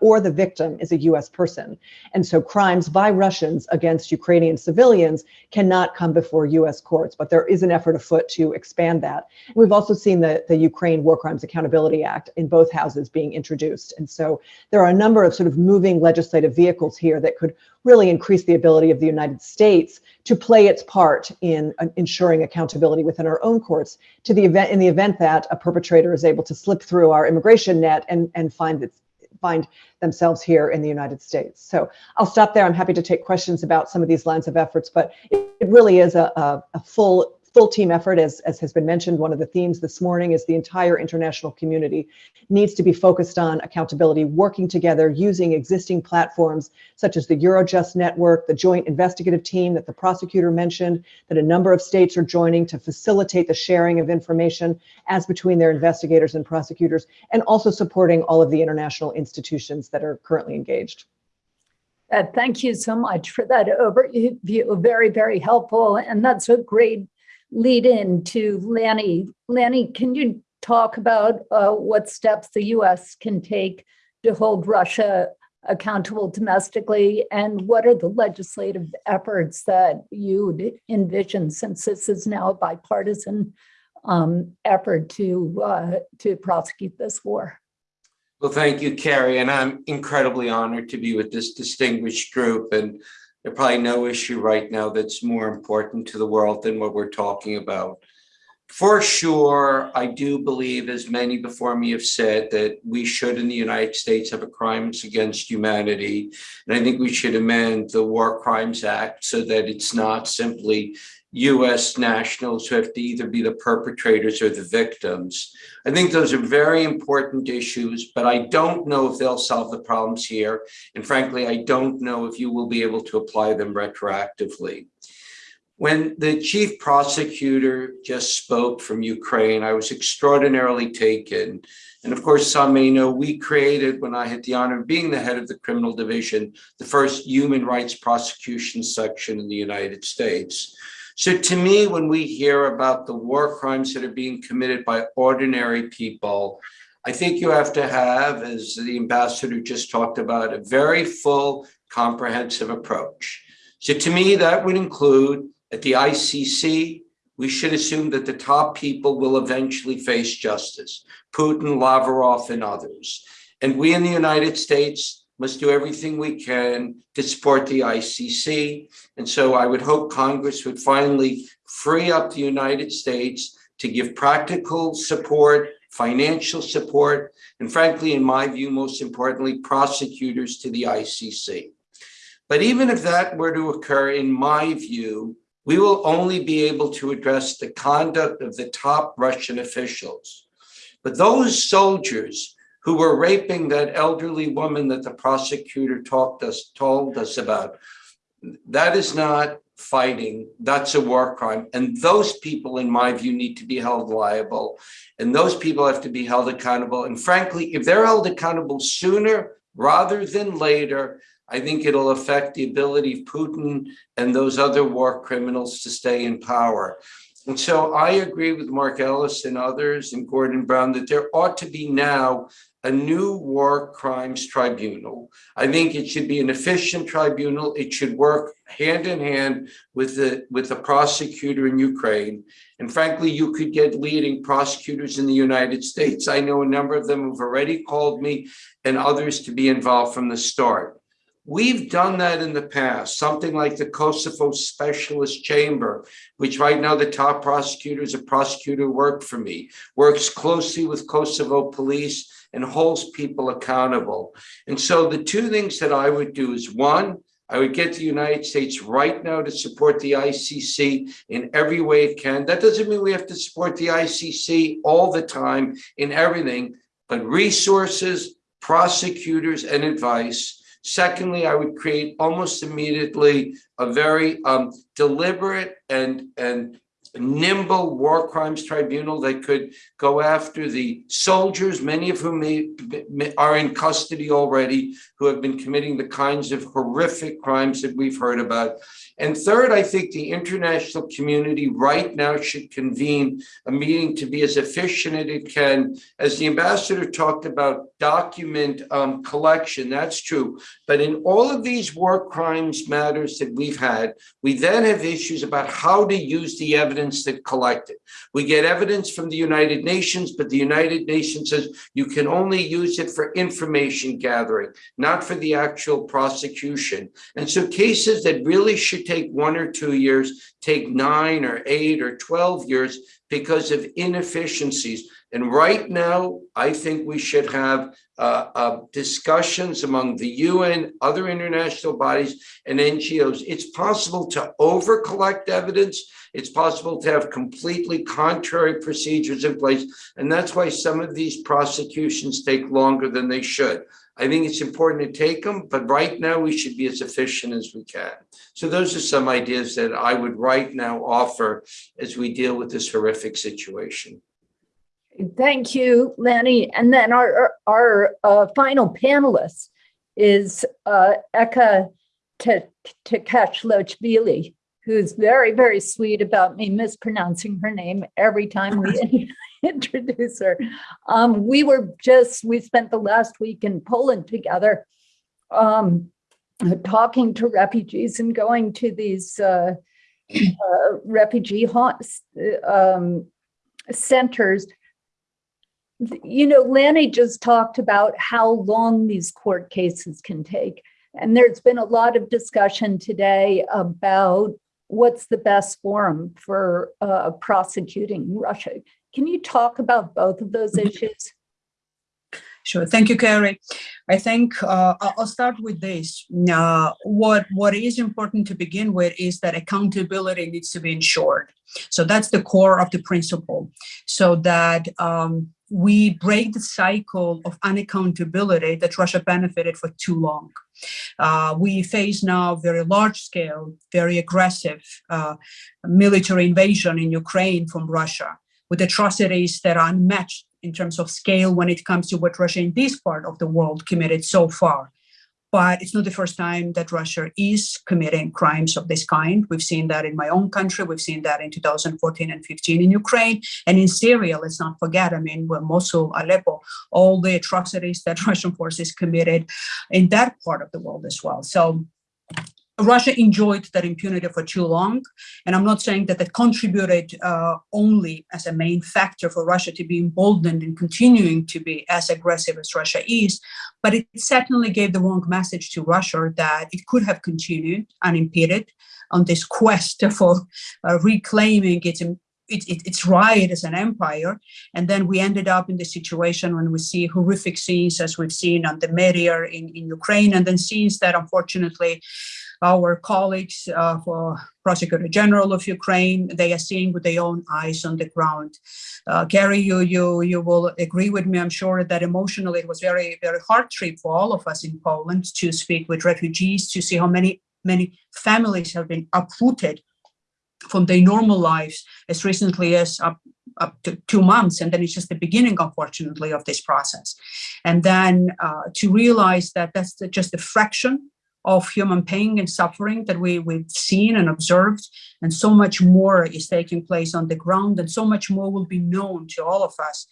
Speaker 8: or the victim is a US person. And so crimes by Russians against Ukrainian civilians cannot come before US courts, but there is an effort afoot to expand that. We've also seen the, the Ukraine War Crimes Accountability Act in both houses being introduced. And so there are a number of sort of moving legislative vehicles here that could really increase the ability of the United States to play its part in uh, ensuring accountability within our own courts to the event in the event that a perpetrator is able to slip through our immigration net and, and find its find themselves here in the United States. So I'll stop there. I'm happy to take questions about some of these lines of efforts, but it, really is a, a, a full full team effort, as, as has been mentioned, one of the themes this morning is the entire international community needs to be focused on accountability, working together using existing platforms such as the Eurojust network, the joint investigative team that the prosecutor mentioned, that a number of states are joining to facilitate the sharing of information as between their investigators and prosecutors, and also supporting all of the international institutions that are currently engaged.
Speaker 3: Uh, thank you so much for that overview. Very, very helpful. And that's a great lead in to Lanny. Lanny, can you talk about uh, what steps the U.S. can take to hold Russia accountable domestically, and what are the legislative efforts that you'd envision, since this is now a bipartisan um, effort to uh, to prosecute this war?
Speaker 9: Well, thank you, Kerry, and I'm incredibly honored to be with this distinguished group. And there's probably no issue right now that's more important to the world than what we're talking about. For sure, I do believe, as many before me have said, that we should in the United States have a crimes against humanity. And I think we should amend the War Crimes Act so that it's not simply US nationals who have to either be the perpetrators or the victims. I think those are very important issues, but I don't know if they'll solve the problems here. And frankly, I don't know if you will be able to apply them retroactively. When the chief prosecutor just spoke from Ukraine, I was extraordinarily taken. And of course, some may know we created, when I had the honor of being the head of the criminal division, the first human rights prosecution section in the United States. So to me, when we hear about the war crimes that are being committed by ordinary people, I think you have to have, as the ambassador just talked about, a very full, comprehensive approach. So to me, that would include at the ICC, we should assume that the top people will eventually face justice, Putin, Lavrov, and others. And we in the United States must do everything we can to support the ICC. And so I would hope Congress would finally free up the United States to give practical support, financial support, and frankly, in my view, most importantly, prosecutors to the ICC. But even if that were to occur, in my view, we will only be able to address the conduct of the top Russian officials. But those soldiers who were raping that elderly woman that the prosecutor talked us told us about. That is not fighting. That's a war crime. And those people, in my view, need to be held liable. And those people have to be held accountable. And frankly, if they're held accountable sooner rather than later, I think it'll affect the ability of Putin and those other war criminals to stay in power. And so I agree with Mark Ellis and others and Gordon Brown that there ought to be now a new war crimes tribunal. I think it should be an efficient tribunal. It should work hand in hand with the with the prosecutor in Ukraine. And frankly, you could get leading prosecutors in the United States. I know a number of them who've already called me and others to be involved from the start. We've done that in the past, something like the Kosovo Specialist Chamber, which right now the top prosecutor is a prosecutor worked for me, works closely with Kosovo police and holds people accountable. And so the two things that I would do is one, I would get the United States right now to support the ICC in every way it can. That doesn't mean we have to support the ICC all the time in everything, but resources, prosecutors, and advice. Secondly, I would create almost immediately a very um, deliberate and, and nimble war crimes tribunal that could go after the soldiers, many of whom may, may- are in custody already, who have been committing the kinds of horrific crimes that we've heard about. And third, I think the international community right now should convene a meeting to be as efficient as it can. As the ambassador talked about document um, collection, that's true. But in all of these war crimes matters that we've had, we then have issues about how to use the evidence that collected. We get evidence from the United Nations, but the United Nations says you can only use it for information gathering, not for the actual prosecution. And so cases that really should take one or two years, take nine or eight or 12 years because of inefficiencies. And right now, I think we should have uh, uh, discussions among the UN, other international bodies, and NGOs. It's possible to over collect evidence. It's possible to have completely contrary procedures in place. And that's why some of these prosecutions take longer than they should. I think it's important to take them, but right now we should be as efficient as we can. So those are some ideas that I would right now offer as we deal with this horrific situation.
Speaker 3: Thank you, Lenny. And then our, our uh, final panelist is uh, Eka Tkeshelashvili, who's very, very sweet about me mispronouncing her name every time we introduce her. Um, we were just, we spent the last week in Poland together, um, talking to refugees and going to these uh, uh, refugee haunts, um, centers you know, Lanny just talked about how long these court cases can take. And there's been a lot of discussion today about what's the best forum for uh, prosecuting Russia. Can you talk about both of those issues?
Speaker 10: Sure. Thank you, Kerry. I think uh, I'll start with this. Uh, what what is important to begin with is that accountability needs to be ensured. So that's the core of the principle. So that um, we break the cycle of unaccountability that Russia benefited for too long. Uh, we face now very large scale, very aggressive uh, military invasion in Ukraine from Russia with atrocities that are unmatched in terms of scale when it comes to what Russia in this part of the world committed so far. But it's not the first time that Russia is committing crimes of this kind. We've seen that in my own country. We've seen that in 2014 and 15 in Ukraine and in Syria. Let's not forget, I mean, where Mosul, Aleppo, all the atrocities that Russian forces committed in that part of the world as well. So Russia enjoyed that impunity for too long. And I'm not saying that that contributed uh, only as a main factor for Russia to be emboldened and continuing to be as aggressive as Russia is, but it certainly gave the wrong message to Russia that it could have continued unimpeded on this quest for uh, reclaiming its it, it, its right as an empire. And then we ended up in the situation when we see horrific scenes as we've seen on the Media in, in Ukraine, and then scenes that unfortunately our colleagues uh, for Prosecutor General of Ukraine, they are seeing with their own eyes on the ground. Uh, Gary, you, you, you will agree with me, I'm sure, that emotionally it was very, very hard trip for all of us in Poland to speak with refugees, to see how many, many families have been uprooted from their normal lives as recently as uh, up to two months, and then it's just the beginning, unfortunately, of this process. And then uh, to realize that that's just a fraction of human pain and suffering that we, we've seen and observed, and so much more is taking place on the ground, and so much more will be known to all of us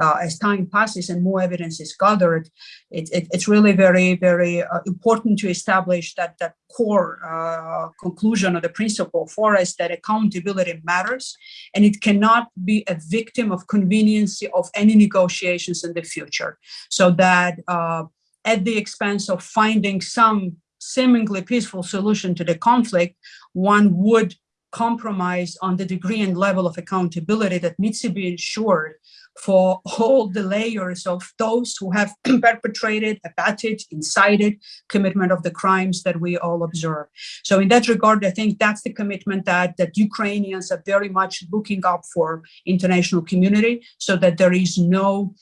Speaker 10: uh, as time passes and more evidence is gathered. It, it, it's really very, very uh, important to establish that that core uh, conclusion or the principle for us that accountability matters, and it cannot be a victim of convenience of any negotiations in the future. So that uh, at the expense of finding some seemingly peaceful solution to the conflict, one would compromise on the degree and level of accountability that needs to be ensured for all the layers of those who have perpetrated, abetted, incited commitment of the crimes that we all observe. So in that regard, I think that's the commitment that, that Ukrainians are very much looking up for international community so that there is no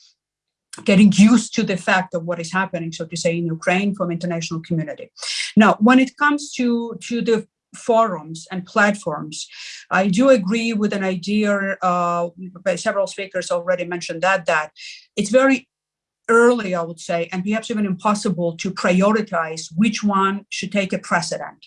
Speaker 10: getting used to the fact of what is happening, so to say, in Ukraine from international community. Now, when it comes to, to the forums and platforms, I do agree with an idea uh, several speakers already mentioned that, that it's very early, I would say, and perhaps even impossible to prioritize which one should take a precedent.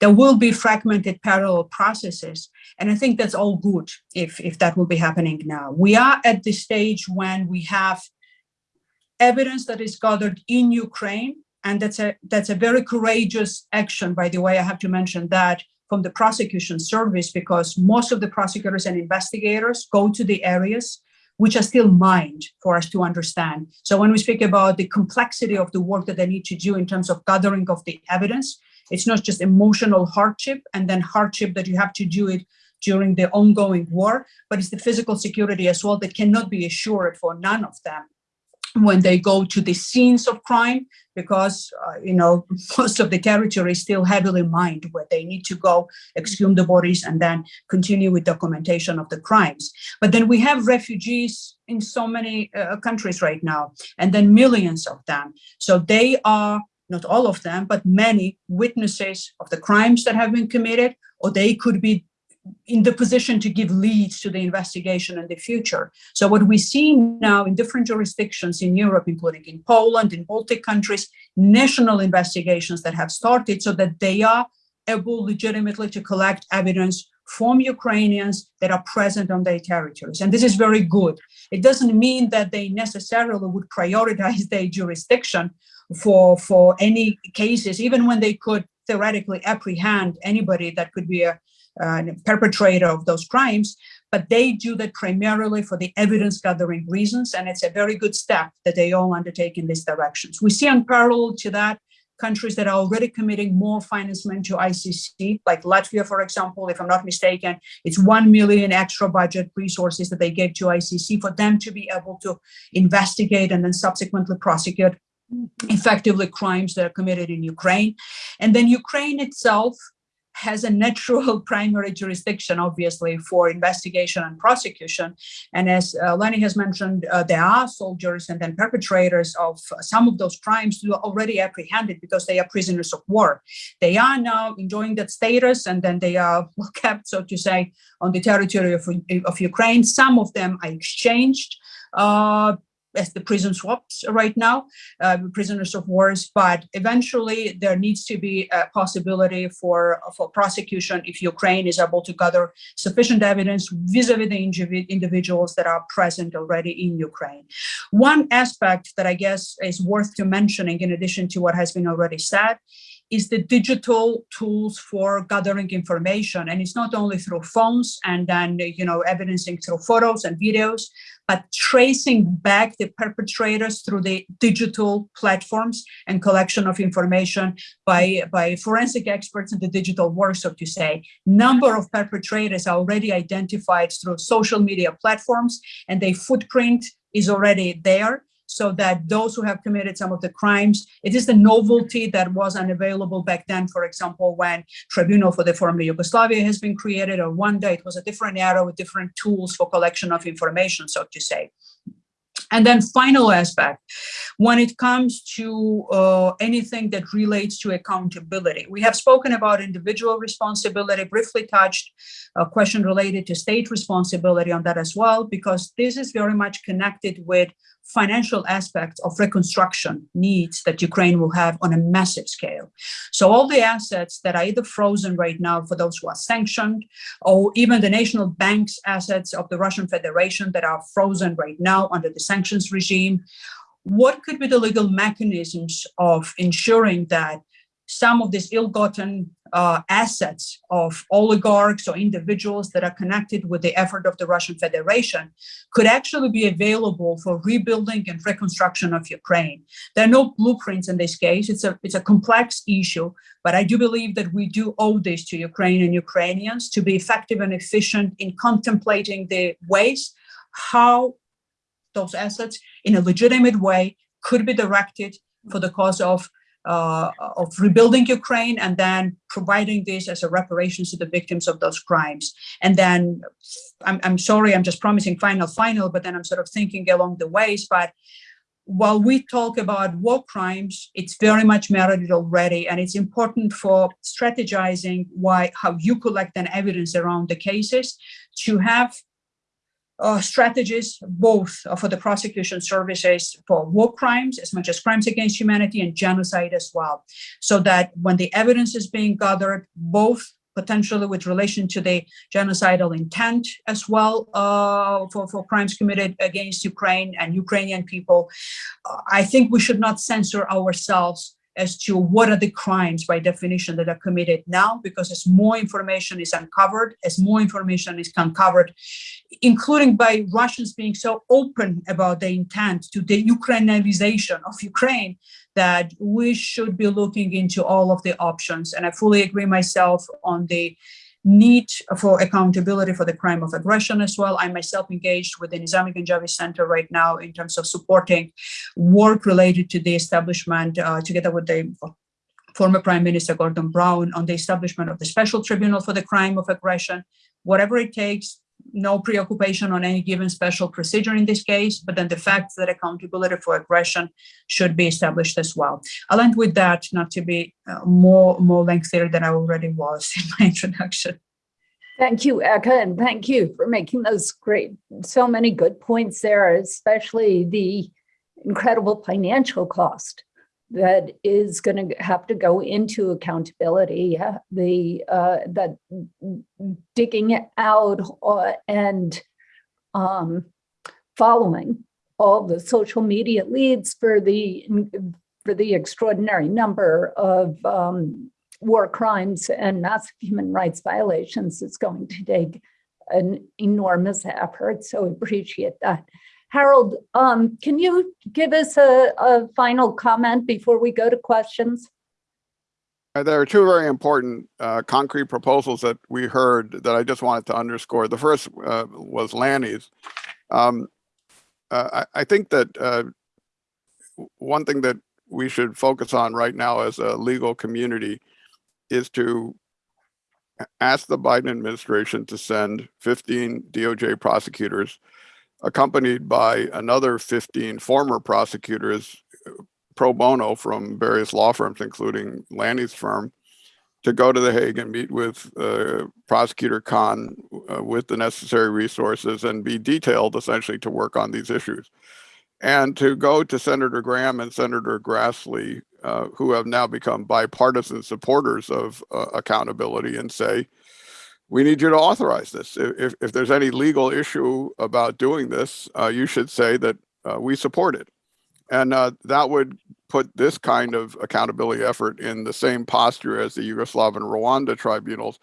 Speaker 10: There will be fragmented parallel processes, and I think that's all good if, if that will be happening now. We are at the stage when we have evidence that is gathered in Ukraine, and that's a that's a very courageous action. By the way, I have to mention that from the prosecution service because most of the prosecutors and investigators go to the areas which are still mined for us to understand. So when we speak about the complexity of the work that they need to do in terms of gathering of the evidence, it's not just emotional hardship and then hardship that you have to do it during the ongoing war, but it's the physical security as well that cannot be assured for none of them when they go to the scenes of crime because uh, you know most of the territory is still heavily mined where they need to go exhume the bodies and then continue with documentation of the crimes. But then we have refugees in so many uh, countries right now and then millions of them. So they are not all of them but many witnesses of the crimes that have been committed or they could be in the position to give leads to the investigation in the future. So what we see now in different jurisdictions in Europe, including in Poland, in Baltic countries, national investigations that have started so that they are able legitimately to collect evidence from Ukrainians that are present on their territories. And this is very good. It doesn't mean that they necessarily would prioritize their jurisdiction for, for any cases, even when they could theoretically apprehend anybody that could be a uh, perpetrator of those crimes, but they do that primarily for the evidence gathering reasons. And it's a very good step that they all undertake in these directions. We see on parallel to that countries that are already committing more financement to ICC, like Latvia, for example, if I'm not mistaken, it's 1 million extra budget resources that they gave to ICC for them to be able to investigate and then subsequently prosecute effectively crimes that are committed in Ukraine. And then Ukraine itself has a natural primary jurisdiction, obviously, for investigation and prosecution. And as uh, Lenny has mentioned, uh, there are soldiers and then perpetrators of some of those crimes who are already apprehended because they are prisoners of war. They are now enjoying that status and then they are kept, so to say, on the territory of, of Ukraine. Some of them are exchanged uh, as the prison swaps right now, uh, prisoners of wars, but eventually there needs to be a possibility for, for prosecution if Ukraine is able to gather sufficient evidence vis-a-vis the individuals that are present already in Ukraine. One aspect that I guess is worth to mentioning in addition to what has been already said is the digital tools for gathering information. And it's not only through phones and then, you know, evidencing through photos and videos, but tracing back the perpetrators through the digital platforms and collection of information by, by forensic experts in the digital world, so to say. Number of perpetrators are already identified through social media platforms and their footprint is already there so that those who have committed some of the crimes, it is the novelty that was unavailable back then, for example, when Tribunal for the former Yugoslavia has been created, or one day it was a different era with different tools for collection of information, so to say. And then final aspect, when it comes to uh, anything that relates to accountability, we have spoken about individual responsibility, briefly touched a question related to state responsibility on that as well, because this is very much connected with financial aspects of reconstruction needs that Ukraine will have on a massive scale. So all the assets that are either frozen right now for those who are sanctioned, or even the national bank's assets of the Russian Federation that are frozen right now under the sanctions regime, what could be the legal mechanisms of ensuring that some of these ill-gotten uh, assets of oligarchs or individuals that are connected with the effort of the Russian Federation could actually be available for rebuilding and reconstruction of Ukraine. There are no blueprints in this case. It's a, it's a complex issue, but I do believe that we do owe this to Ukraine and Ukrainians to be effective and efficient in contemplating the ways how those assets in a legitimate way could be directed for the cause of uh, of rebuilding Ukraine and then providing this as a reparations to the victims of those crimes. And then I'm, I'm sorry, I'm just promising final, final, but then I'm sort of thinking along the ways. But while we talk about war crimes, it's very much merited already. And it's important for strategizing why, how you collect an evidence around the cases to have uh, strategies, both for the prosecution services for war crimes, as much as crimes against humanity and genocide as well. So that when the evidence is being gathered, both potentially with relation to the genocidal intent as well uh, for, for crimes committed against Ukraine and Ukrainian people, uh, I think we should not censor ourselves as to what are the crimes by definition that are committed now, because as more information is uncovered, as more information is uncovered, including by Russians being so open about the intent to the Ukrainization of Ukraine, that we should be looking into all of the options. And I fully agree myself on the need for accountability for the crime of aggression as well. I myself engaged with the Nizami Ganjavi Center right now in terms of supporting work related to the establishment uh, together with the former Prime Minister Gordon Brown on the establishment of the special tribunal for the crime of aggression, whatever it takes, no preoccupation on any given special procedure in this case, but then the fact that accountability for aggression should be established as well. I'll end with that, not to be uh, more, more lengthier than I already was in my introduction.
Speaker 3: Thank you, Eka, and thank you for making those great, so many good points there, especially the incredible financial cost that is going to have to go into accountability, the uh, that digging out uh, and um, following all the social media leads for the for the extraordinary number of um, war crimes and massive human rights violations is going to take an enormous effort. So appreciate that. Harold, um, can you give us a, a, final comment before we go to questions?
Speaker 6: Uh, there are two very important uh, concrete proposals that we heard that I just wanted to underscore. The first uh, was Lanny's. Um, uh, I, I, think that uh, one thing that we should focus on right now as a legal community is to ask the Biden administration to send 15 DOJ prosecutors accompanied by another 15 former prosecutors pro bono from various law firms, including Lanny's firm, to go to The Hague and meet with uh, Prosecutor Khan uh, with the necessary resources and be detailed essentially to work on these issues. And to go to Senator Graham and Senator Grassley, uh, who have now become bipartisan supporters of uh, accountability and say, we need you to authorize this. If, if there's any legal issue about doing this, uh, you should say that uh, we support it. And uh, that would put this kind of accountability effort in the same posture as the Yugoslav and Rwanda tribunals.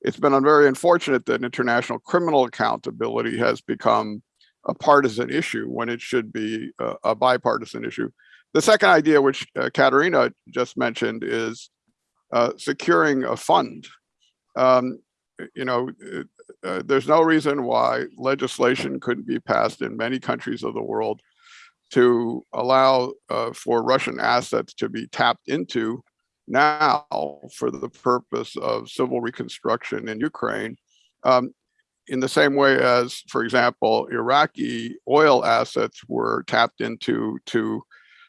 Speaker 6: It's been very unfortunate that international criminal accountability has become a partisan issue when it should be a, a bipartisan issue. The second idea, which uh, Katerina just mentioned, is uh, securing a fund. Um, you know, uh, there's no reason why legislation couldn't be passed in many countries of the world to allow uh, for Russian assets to be tapped into now for the purpose of civil reconstruction in Ukraine. Um, in the same way as, for example, Iraqi oil assets were tapped into to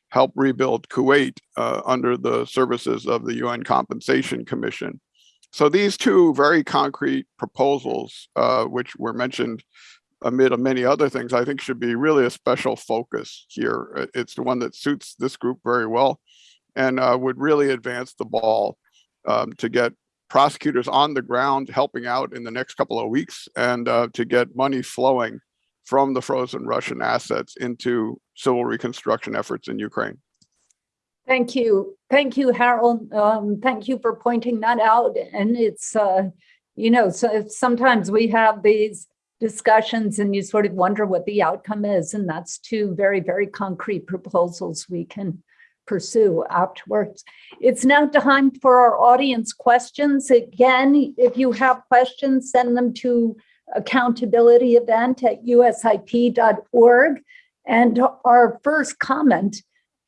Speaker 6: help rebuild Kuwait uh, under the services of the UN Compensation Commission. So these two very concrete proposals, uh, which were mentioned amid a many other things, I think should be really a special focus here. It's the one that suits this group very well and uh, would really advance the ball um, to get prosecutors on the ground helping out in the next couple of weeks and uh, to get money flowing from the frozen Russian assets into civil reconstruction efforts in Ukraine.
Speaker 3: Thank you. Thank you, Harold. Um, thank you for pointing that out. And it's, uh, you know, so sometimes we have these discussions and you sort of wonder what the outcome is. And that's two very, very concrete proposals we can pursue afterwards. It's now time for our audience questions. Again, if you have questions, send them to accountability event at usip.org. And our first comment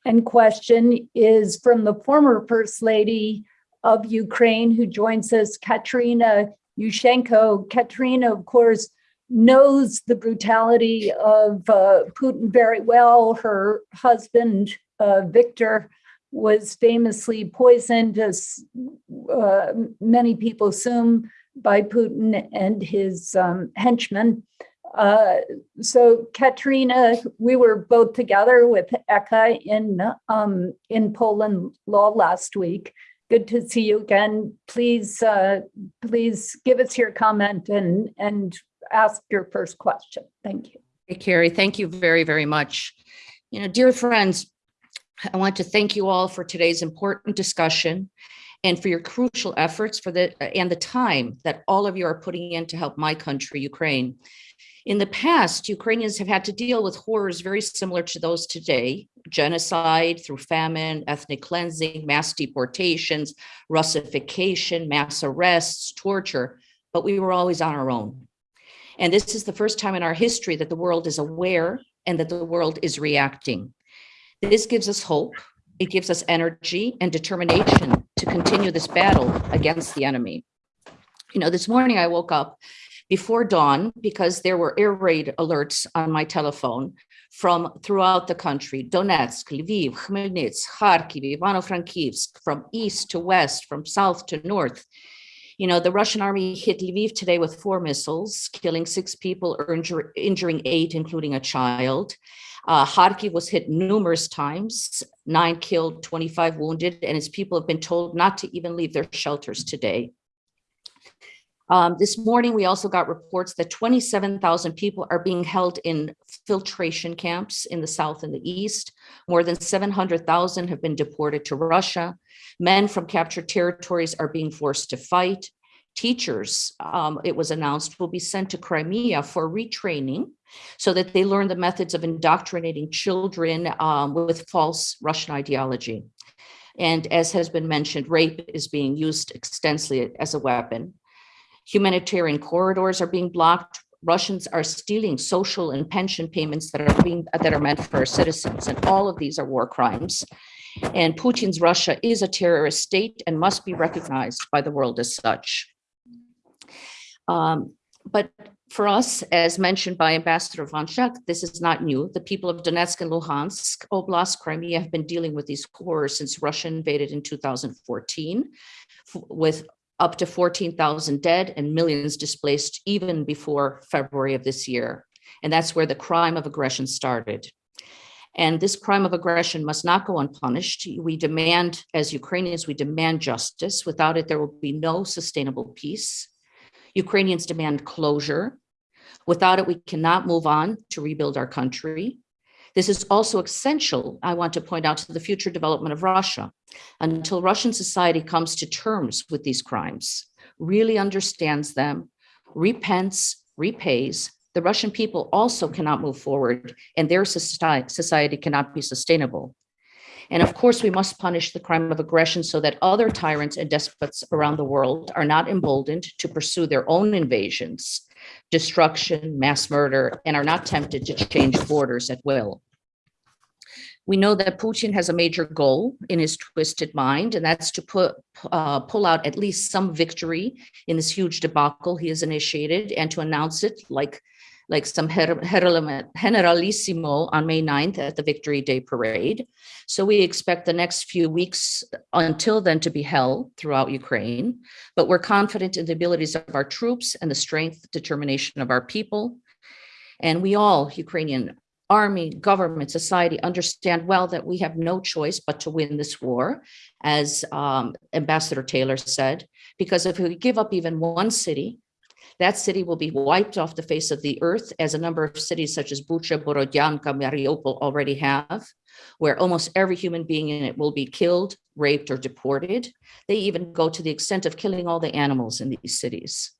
Speaker 3: and question is from the former First Lady of Ukraine who joins us, Katerina Yushchenko. Katerina, of course, knows the brutality of uh, Putin very well. Her husband, uh, Victor, was famously poisoned, as uh, many people assume, by Putin and his um, henchmen. Uh, so Katrina, we were both together with Eka in um, in Poland law last week. Good to see you again. Please, uh, please give us your comment and and ask your first question. Thank you.
Speaker 11: Hey, Kerry, thank you very, very much. You know, dear friends, I want to thank you all for today's important discussion and for your crucial efforts for the and the time that all of you are putting in to help my country, Ukraine. In the past, Ukrainians have had to deal with horrors very similar to those today, genocide through famine, ethnic cleansing, mass deportations, Russification, mass arrests, torture, but we were always on our own. And this is the first time in our history that the world is aware and that the world is reacting. This gives us hope. It gives us energy and determination to continue this battle against the enemy. You know, this morning I woke up before dawn because there were air raid alerts on my telephone from throughout the country, Donetsk, Lviv, Khmelnytsk, Kharkiv, Ivano-Frankivsk, from east to west, from south to north. You know, the Russian army hit Lviv today with four missiles, killing six people, injur injuring eight, including a child. Uh, Kharkiv was hit numerous times, nine killed, 25 wounded, and its people have been told not to even leave their shelters today. Um, this morning, we also got reports that 27,000 people are being held in filtration camps in the south and the east. More than 700,000 have been deported to Russia. Men from captured territories are being forced to fight. Teachers, um, it was announced, will be sent to Crimea for retraining so that they learn the methods of indoctrinating children um, with false Russian ideology. And as has been mentioned, rape is being used extensively as a weapon. Humanitarian corridors are being blocked. Russians are stealing social and pension payments that are being that are meant for our citizens, and all of these are war crimes. And Putin's Russia is a terrorist state and must be recognized by the world as such. Um, but for us, as mentioned by Ambassador Van Schaack, this is not new. The people of Donetsk and Luhansk, Oblast, Crimea have been dealing with these horrors since Russia invaded in 2014, with up to 14,000 dead and millions displaced even before February of this year. And that's where the crime of aggression started. And this crime of aggression must not go unpunished. We demand, as Ukrainians, we demand justice. Without it, there will be no sustainable peace. Ukrainians demand closure. Without it, we cannot move on to rebuild our country. This is also essential, I want to point out, to the future development of Russia. Until Russian society comes to terms with these crimes, really understands them, repents, repays, the Russian people also cannot move forward and their society cannot be sustainable. And of course, we must punish the crime of aggression so that other tyrants and despots around the world are not emboldened to pursue their own invasions, destruction, mass murder, and are not tempted to change borders at will. We know that Putin has a major goal in his twisted mind, and that's to put uh, pull out at least some victory in this huge debacle he has initiated and to announce it like like some generalissimo on May 9th at the Victory Day parade. So we expect the next few weeks until then to be held throughout Ukraine, but we're confident in the abilities of our troops and the strength, determination of our people. And we all, Ukrainian army, government, society, understand well that we have no choice but to win this war, as um, Ambassador Taylor said, because if we give up even one city, that city will be wiped off the face of the earth, as a number of cities such as Bucha, Borodyanka, Mariupol already have, where almost every human being in it will be killed, raped, or deported. They even go to the extent of killing all the animals in these cities.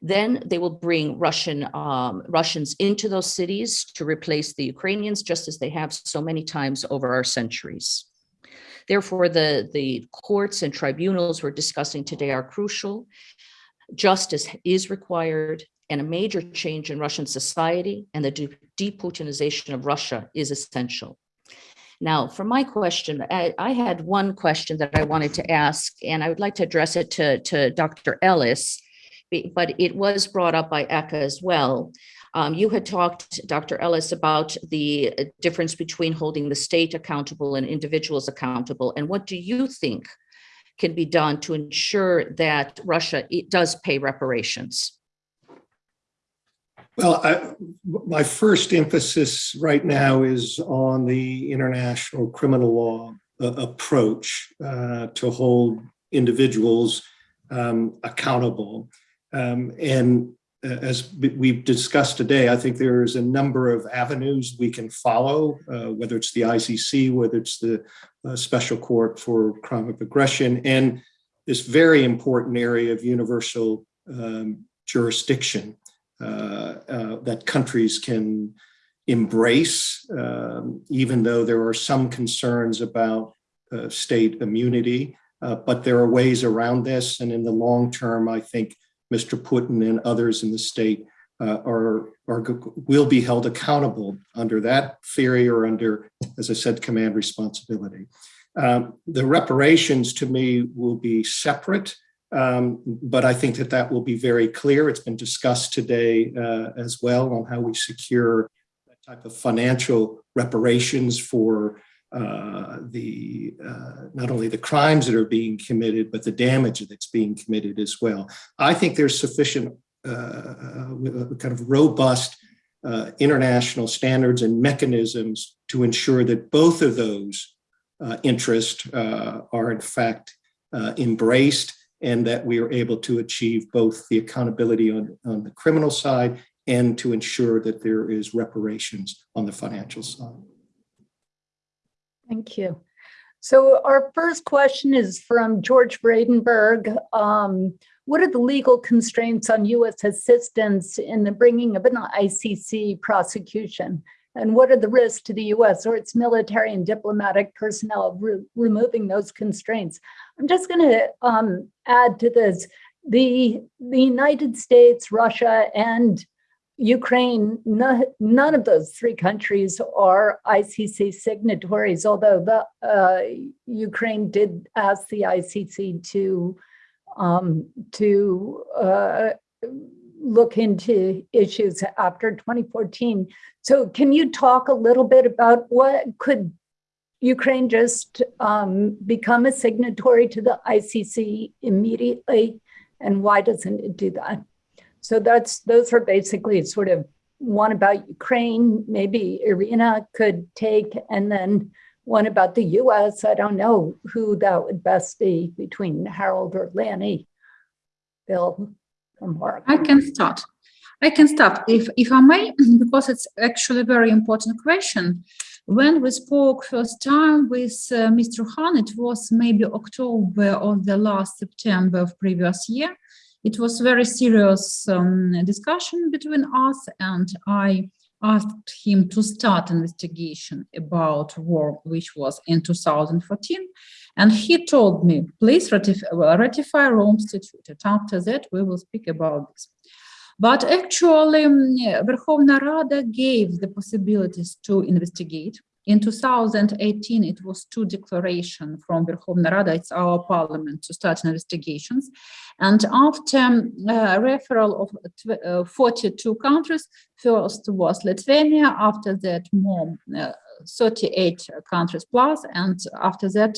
Speaker 11: Then they will bring Russian um, Russians into those cities to replace the Ukrainians, just as they have so many times over our centuries. Therefore, the, the courts and tribunals we're discussing today are crucial. Justice is required, and a major change in Russian society and the de- deputinization of Russia is essential. Now, for my question, I, I had one question that I wanted to ask, and I would like to address it to, to Dr. Ellis, but it was brought up by Eka as well. Um, you had talked, Dr. Ellis, about the uh, difference between holding the state accountable and individuals accountable. And what do you think can be done to ensure that Russia does pay reparations?
Speaker 7: Well, I, my first emphasis right now is on the international criminal law uh, approach uh, to hold individuals um, accountable. Um, and as we've discussed today, I think there's a number of avenues we can follow, uh, whether it's the ICC, whether it's the uh, Special Court for Crime of Aggression, and this very important area of universal um, jurisdiction uh, uh, that countries can embrace, um, even though there are some concerns about uh, state immunity. but there are ways around this, and in the long term, I think Mr. Putin and others in the state uh, are, are will be held accountable under that theory or under, as I said, command responsibility. Um, the reparations to me will be separate, um, but I think that that will be very clear. It's been discussed today uh, as well on how we secure that type of financial reparations for uh, the uh, not only the crimes that are being committed, but the damage that's being committed as well. I think there's sufficient uh, uh kind of robust uh, international standards and mechanisms to ensure that both of those uh, interests are in fact embraced and that we are able to achieve both the accountability on, on the criminal side and to ensure that there is reparations on the financial side.
Speaker 3: Thank you. So our first question is from George Bradenberg. Um, what are the legal constraints on U.S. assistance in the bringing of an ICC prosecution? And what are the risks to the U.S. or its military and diplomatic personnel of re removing those constraints? I'm just going to um, add to this. The, the United States, Russia, and Ukraine, no, none of those three countries are ICC signatories, although the uh, Ukraine did ask the ICC to um, to uh, look into issues after 2014. So, can you talk a little bit about what could Ukraine just um, become a signatory to the ICC immediately, and why doesn't it do that? So that's those are basically sort of one about Ukraine, maybe Irina could take, and then one about the US. I don't know who that would best be between Harold or Lanny. Bill or Mark.
Speaker 4: I can start. I can start if, if I may, because it's actually a very important question. When we spoke first time with uh, Mr. Khan, it was maybe October or the last September of previous year. It was very serious um, discussion between us and I asked him to start investigation about war, which was in 2014. And he told me, please ratify, ratify Rome Statute. And after that, we will speak about this. But actually, um, Verkhovna Rada gave the possibilities to investigate In 2018, it was two declaration from Verkhovna Rada, it's our parliament, to start investigations. And after uh, referral of uh, 42 countries, first was Lithuania, after that more uh, 38 countries plus, and after that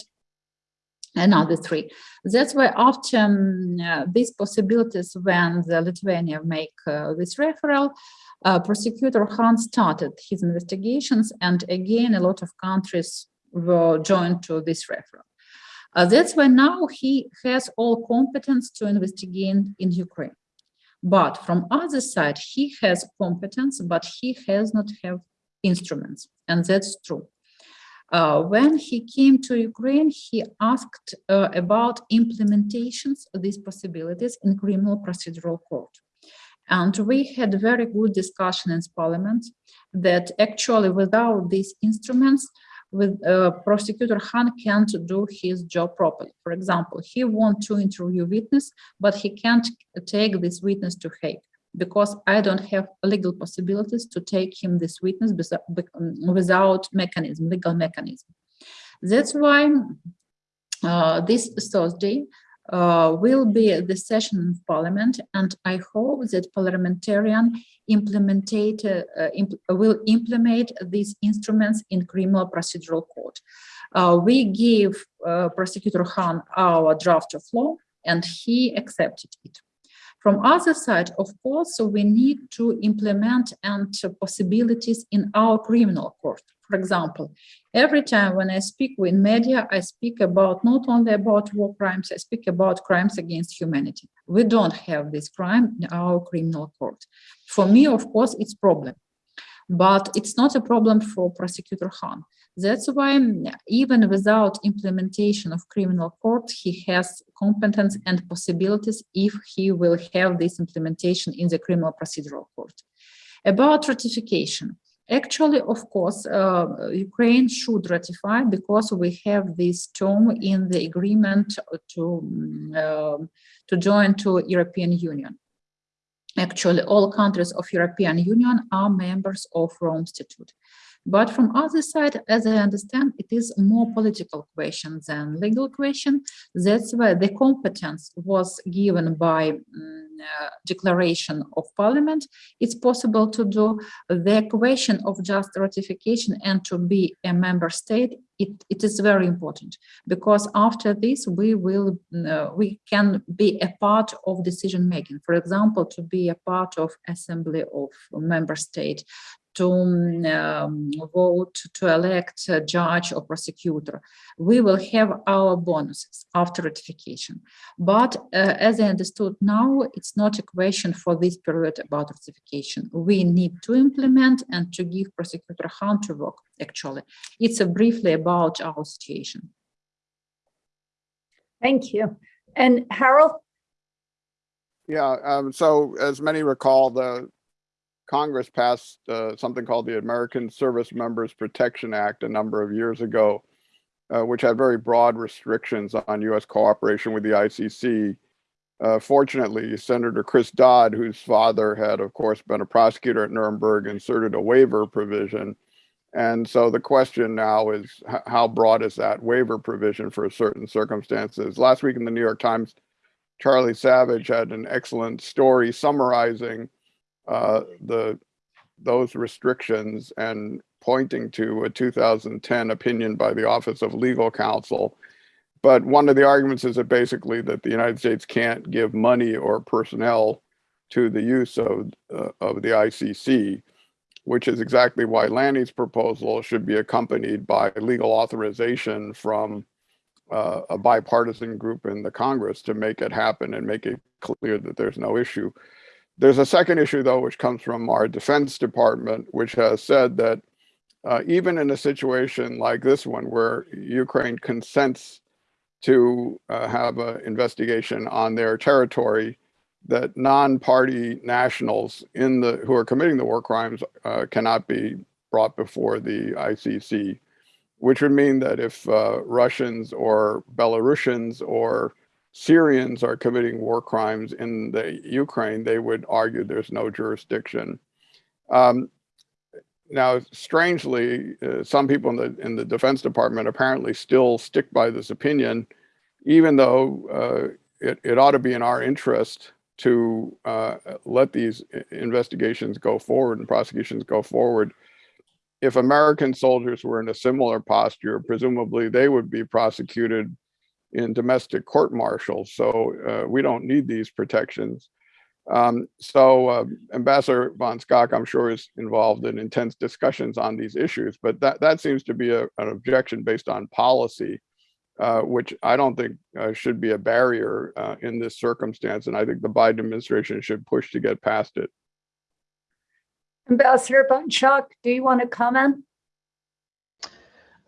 Speaker 4: another three. That's why um, uh, these possibilities, when the Lithuania make uh, this referral, uh, prosecutor Khan started his investigations, and again, a lot of countries were joined to this referral. Uh, that's why now he has all competence to investigate in Ukraine. But from other side, he has competence, but he has not have instruments, and that's true. Uh, when he came to Ukraine, he asked uh, about implementations of these possibilities in criminal procedural court. And we had very good discussion in parliament that actually without these instruments, with uh, prosecutor Khan can't do his job properly. For example, he want to interview witness, but he can't take this witness to Hague because I don't have legal possibilities to take him this witness without mechanism, legal mechanism. That's why uh, this Thursday uh, will be the session in parliament and I hope that parliamentarian implementate, uh, imp will implement these instruments in criminal procedural court. Uh, we give uh, prosecutor Khan our draft of law and he accepted it. From other side, of course, so we need to implement and possibilities in our criminal court. For example, every time when I speak with media, I speak about not only about war crimes, I speak about crimes against humanity. We don't have this crime in our criminal court. For me, of course, it's problem, but it's not a problem for prosecutor Khan. That's why even without implementation of criminal court, he has competence and possibilities if he will have this implementation in the criminal procedural court. About ratification, actually, of course, uh, Ukraine should ratify because we have this term in the agreement to, uh, to join to European Union. Actually, all countries of European Union are members of Rome Statute. But from other side, as I understand, it is more political question than legal question. That's why the competence was given by um, uh, declaration of parliament. It's possible to do the question of just ratification and to be a member state. It, it is very important because after this we will uh, we can be a part of decision making. For example, to be a part of assembly of member state, to um, vote to elect a judge or prosecutor. We will have our bonuses after ratification. But uh, as I understood now, it's not a question for this period about ratification. We need to implement and to give prosecutor Khan to work, actually. It's a briefly about our situation.
Speaker 3: Thank you. And Harold?
Speaker 6: Yeah, um, so as many recall, the Congress passed uh, something called the American Service Members Protection Act a number of years ago, uh, which had very broad restrictions on U.S. cooperation with the ICC. Uh, fortunately, Senator Chris Dodd, whose father had, of course, been a prosecutor at Nuremberg, inserted a waiver provision. And so the question now is how broad is that waiver provision for certain circumstances? Last week in the New York Times, Charlie Savage had an excellent story summarizing uh, the those restrictions and pointing to a 2010 opinion by the Office of Legal Counsel. But one of the arguments is that basically that the United States can't give money or personnel to the use of, uh, of the ICC, which is exactly why Lanny's proposal should be accompanied by legal authorization from uh, a bipartisan group in the Congress to make it happen and make it clear that there's no issue. There's a second issue, though, which comes from our Defense Department, which has said that uh, even in a situation like this one, where Ukraine consents to uh, have an investigation on their territory, that non-party nationals in the who are committing the war crimes uh, cannot be brought before the ICC, which would mean that if uh, Russians or Belarusians or Syrians are committing war crimes in the Ukraine, they would argue there's no jurisdiction. Um, now, strangely, uh, some people in the in the Defense Department apparently still stick by this opinion, even though uh, it, it ought to be in our interest to uh, let these investigations go forward and prosecutions go forward. If American soldiers were in a similar posture, presumably they would be prosecuted in domestic court martial. So uh, we don't need these protections. Um, so uh, Ambassador Van Schaack, I'm sure, is involved in intense discussions on these issues, but that, that seems to be a, an objection based on policy, uh, which I don't think uh, should be a barrier uh, in this circumstance. And I think the Biden administration should push to get past it.
Speaker 3: Ambassador Van Schaack, do you want to comment?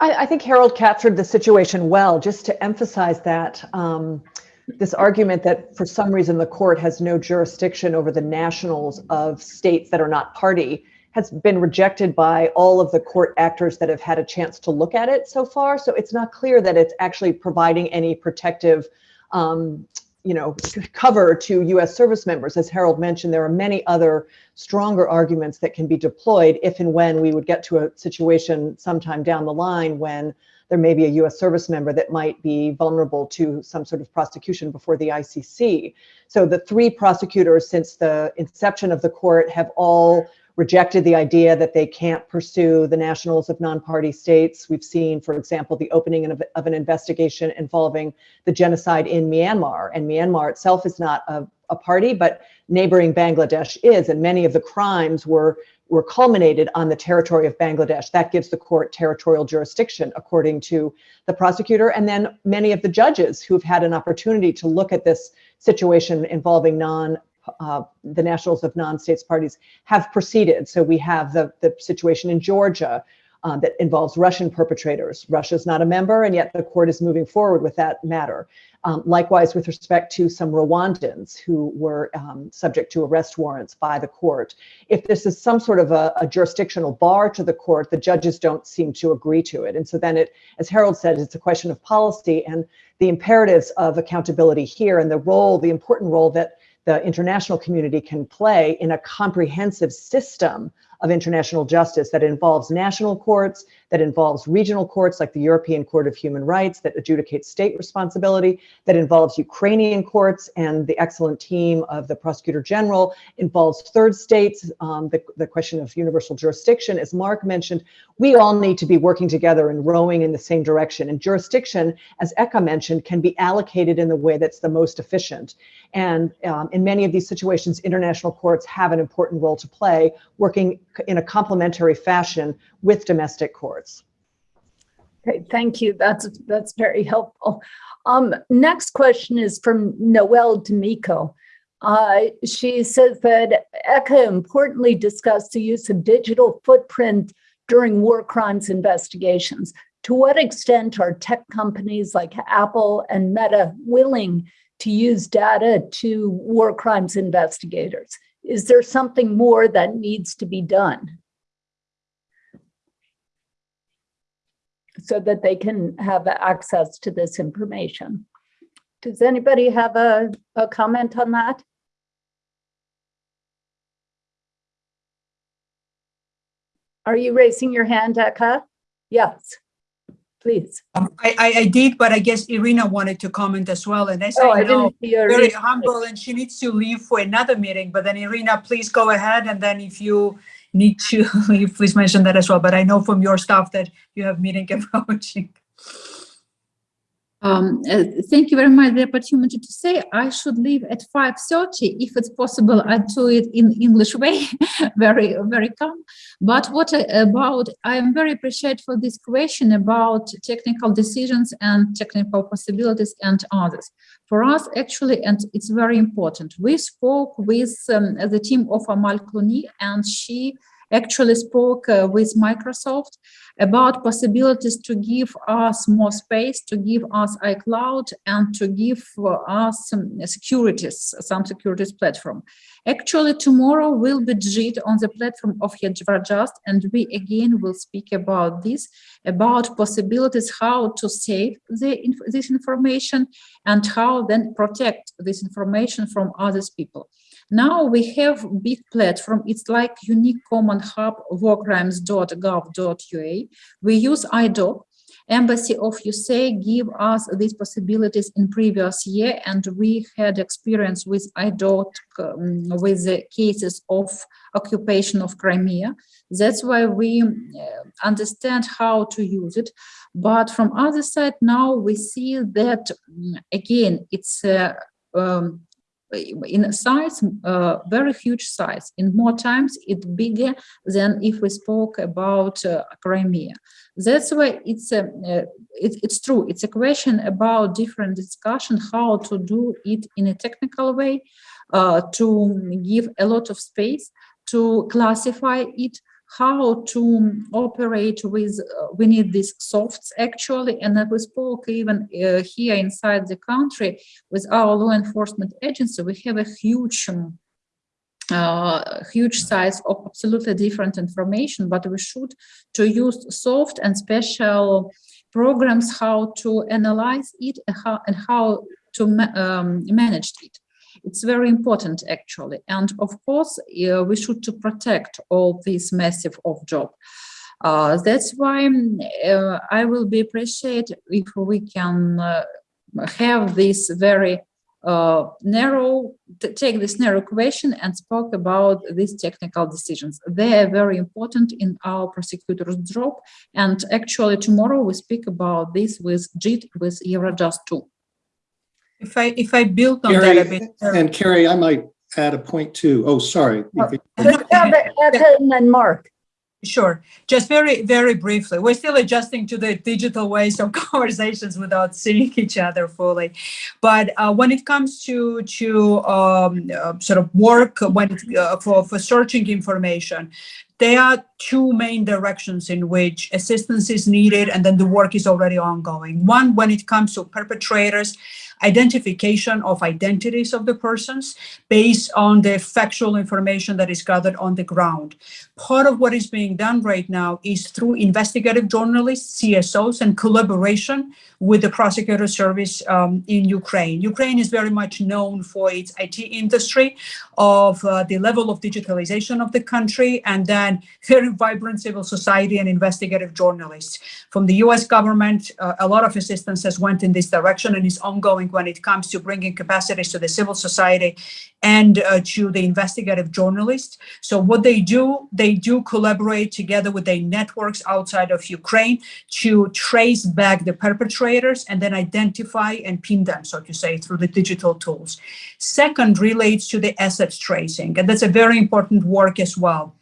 Speaker 8: I, I think Harold captured the situation well, just to emphasize that um, this argument that for some reason the court has no jurisdiction over the nationals of states that are not party has been rejected by all of the court actors that have had a chance to look at it so far. So it's not clear that it's actually providing any protective um, you know, cover to U.S. service members. As Harold mentioned, there are many other stronger arguments that can be deployed if and when we would get to a situation sometime down the line when there may be a U.S. service member that might be vulnerable to some sort of prosecution before the ICC. So the three prosecutors since the inception of the court have all rejected the idea that they can't pursue the nationals of non-party states. We've seen, for example, the opening of, of an investigation involving the genocide in Myanmar. And Myanmar itself is not a, a party, but neighboring Bangladesh is. And many of the crimes were were culminated on the territory of Bangladesh. That gives the court territorial jurisdiction, according to the prosecutor. And then many of the judges who've had an opportunity to look at this situation involving non uh, the nationals of non-states parties have proceeded. So we have the, the situation in Georgia uh, that involves Russian perpetrators. Russia is not a member, and yet the court is moving forward with that matter. Um, likewise, with respect to some Rwandans who were um, subject to arrest warrants by the court. If this is some sort of a, a, jurisdictional bar to the court, the judges don't seem to agree to it. And so then it, as Harold said, it's a question of policy and the imperatives of accountability here and the role, the important role that the international community can play in a comprehensive system of international justice that involves national courts, that involves regional courts like the European Court of Human Rights that adjudicates state responsibility, that involves Ukrainian courts and the excellent team of the Prosecutor General, involves third states, um, the, the question of universal jurisdiction. As Mark mentioned, we all need to be working together and rowing in the same direction. And jurisdiction, as Eka mentioned, can be allocated in the way that's the most efficient. And um, in many of these situations, international courts have an important role to play, working in a complementary fashion with domestic courts.
Speaker 3: Okay, thank you. That's that's very helpful. Um, next question is from Noelle D'Amico. Uh, she says that Eka importantly discussed the use of digital footprint during war crimes investigations. To what extent are tech companies like Apple and Meta willing to use data to war crimes investigators? Is there something more that needs to be done? so that they can have access to this information. Does anybody have a, a comment on that? Are you raising your hand, Eka? Yes, please.
Speaker 10: Um, I, I, I did, but I guess Irina wanted to comment as well. And as
Speaker 3: Oh,
Speaker 10: I
Speaker 3: I
Speaker 10: know, very humble and she needs to leave for another meeting. But then Irina, please go ahead. And then if you need to leave, please mention that as well. But I know from your staff that you have meeting approaching.
Speaker 4: Um, uh, thank you very much the opportunity to say I should leave at 5.30. If it's possible, I do it in English way, very, very calm. But what about, I am very appreciative for this question about technical decisions and technical possibilities and others. For us, actually, and it's very important, we spoke with um, the team of Amal Clooney and she actually spoke uh, with Microsoft about possibilities to give us more space, to give us iCloud, and to give us some securities, some securities platform. Actually, tomorrow will be JIT on the platform of Just, and we again will speak about this, about possibilities how to save the, this information and how then protect this information from others people. Now we have big platform. It's like unique common hub warcrimes.gov.ua. We use IDOC. Embassy of USA give us these possibilities in previous year, and we had experience with IDOC um, with the cases of occupation of Crimea. That's why we uh, understand how to use it. But from other side, now we see that mm, again, it's uh, um, in size, uh, very huge size. In more times, it's bigger than if we spoke about uh, Crimea. That's why it's a, uh, it, it's true. It's a question about different discussion how to do it in a technical way, uh, to give a lot of space to classify it, how to operate with, uh, we need these softs actually, and we spoke even uh, here inside the country with our law enforcement agency, we have a huge um, uh, huge size of absolutely different information, but we should to use soft and special programs how to analyze it and how, and how to ma um, manage it. It's very important actually. And of course, uh, we should to protect all this massive of job. Uh, that's why uh, I will be appreciate if we can uh, have this very uh, narrow, take this narrow question and spoke about these technical decisions. They are very important in our prosecutor's job. And actually tomorrow we speak about this with JIT, with Eurojust too.
Speaker 10: If I if I build on
Speaker 7: Kerry,
Speaker 10: that a bit, uh,
Speaker 7: and Kerry, I might add a point too. Oh, sorry.
Speaker 3: And Mark.
Speaker 10: Sure. Just very, very briefly, we're still adjusting to the digital ways of conversations without seeing each other fully. But uh, when it comes to to um, uh, sort of work when it, uh, for for searching information, there are two main directions in which assistance is needed, and then the work is already ongoing. One, when it comes to perpetrators, identification of identities of the persons based on the factual information that is gathered on the ground. Part of what is being done right now is through investigative journalists, CSOs, and collaboration with the prosecutor service um, in Ukraine. Ukraine is very much known for its IT industry, of uh, the level of digitalization of the country, and then very vibrant civil society and investigative journalists. From the US government, uh, a lot of assistance has went in this direction and is ongoing when it comes to bringing capacities to the civil society and uh, to the investigative journalists. So what they do, they do collaborate together with their networks outside of Ukraine to trace back the perpetrators and then identify and pin them, so to say, through the digital tools. Second relates to the assets tracing, and that's a very important work as well.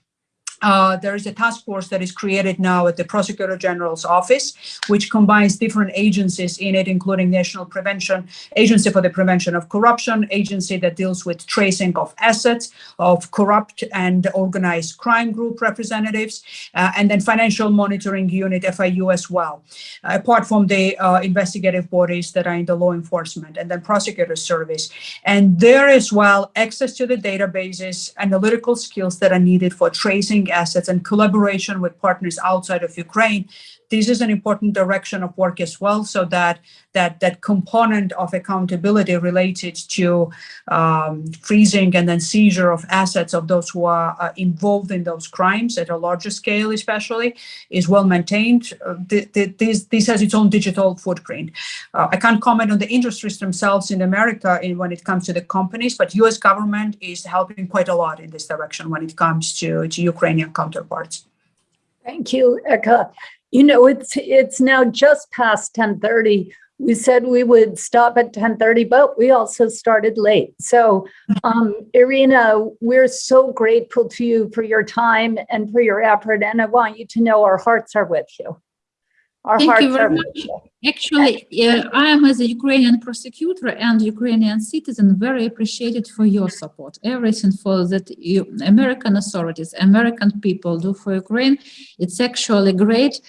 Speaker 10: Uh, there is a task force that is created now at the Prosecutor General's office, which combines different agencies in it, including National Prevention Agency for the Prevention of Corruption, agency that deals with tracing of assets of corrupt and organized crime group representatives, uh, and then Financial Monitoring Unit, FIU as well, apart from the uh, investigative bodies that are in the law enforcement, and then Prosecutor Service. And there as well, access to the databases, analytical skills that are needed for tracing assets and collaboration with partners outside of Ukraine. This is an important direction of work as well, so that that that component of accountability related to um, freezing and then seizure of assets of those who are uh, involved in those crimes at a larger scale, especially, is well maintained. Uh, th th this this has its own digital footprint. Uh, I can't comment on the industries themselves in America in when it comes to the companies, but U.S. government is helping quite a lot in this direction when it comes to to Ukrainian counterparts.
Speaker 3: Thank you, Eka. You know, it's it's now just past 1030. We said we would stop at 1030, but we also started late. So, um, Irina, we're so grateful to you for your time and for your effort. And I want you to know our hearts are with you. Our
Speaker 4: Thank you very much. Actually, uh, I am as a Ukrainian prosecutor and Ukrainian citizen very appreciated for your support. Everything for that you, American authorities, American people do for Ukraine, it's actually great.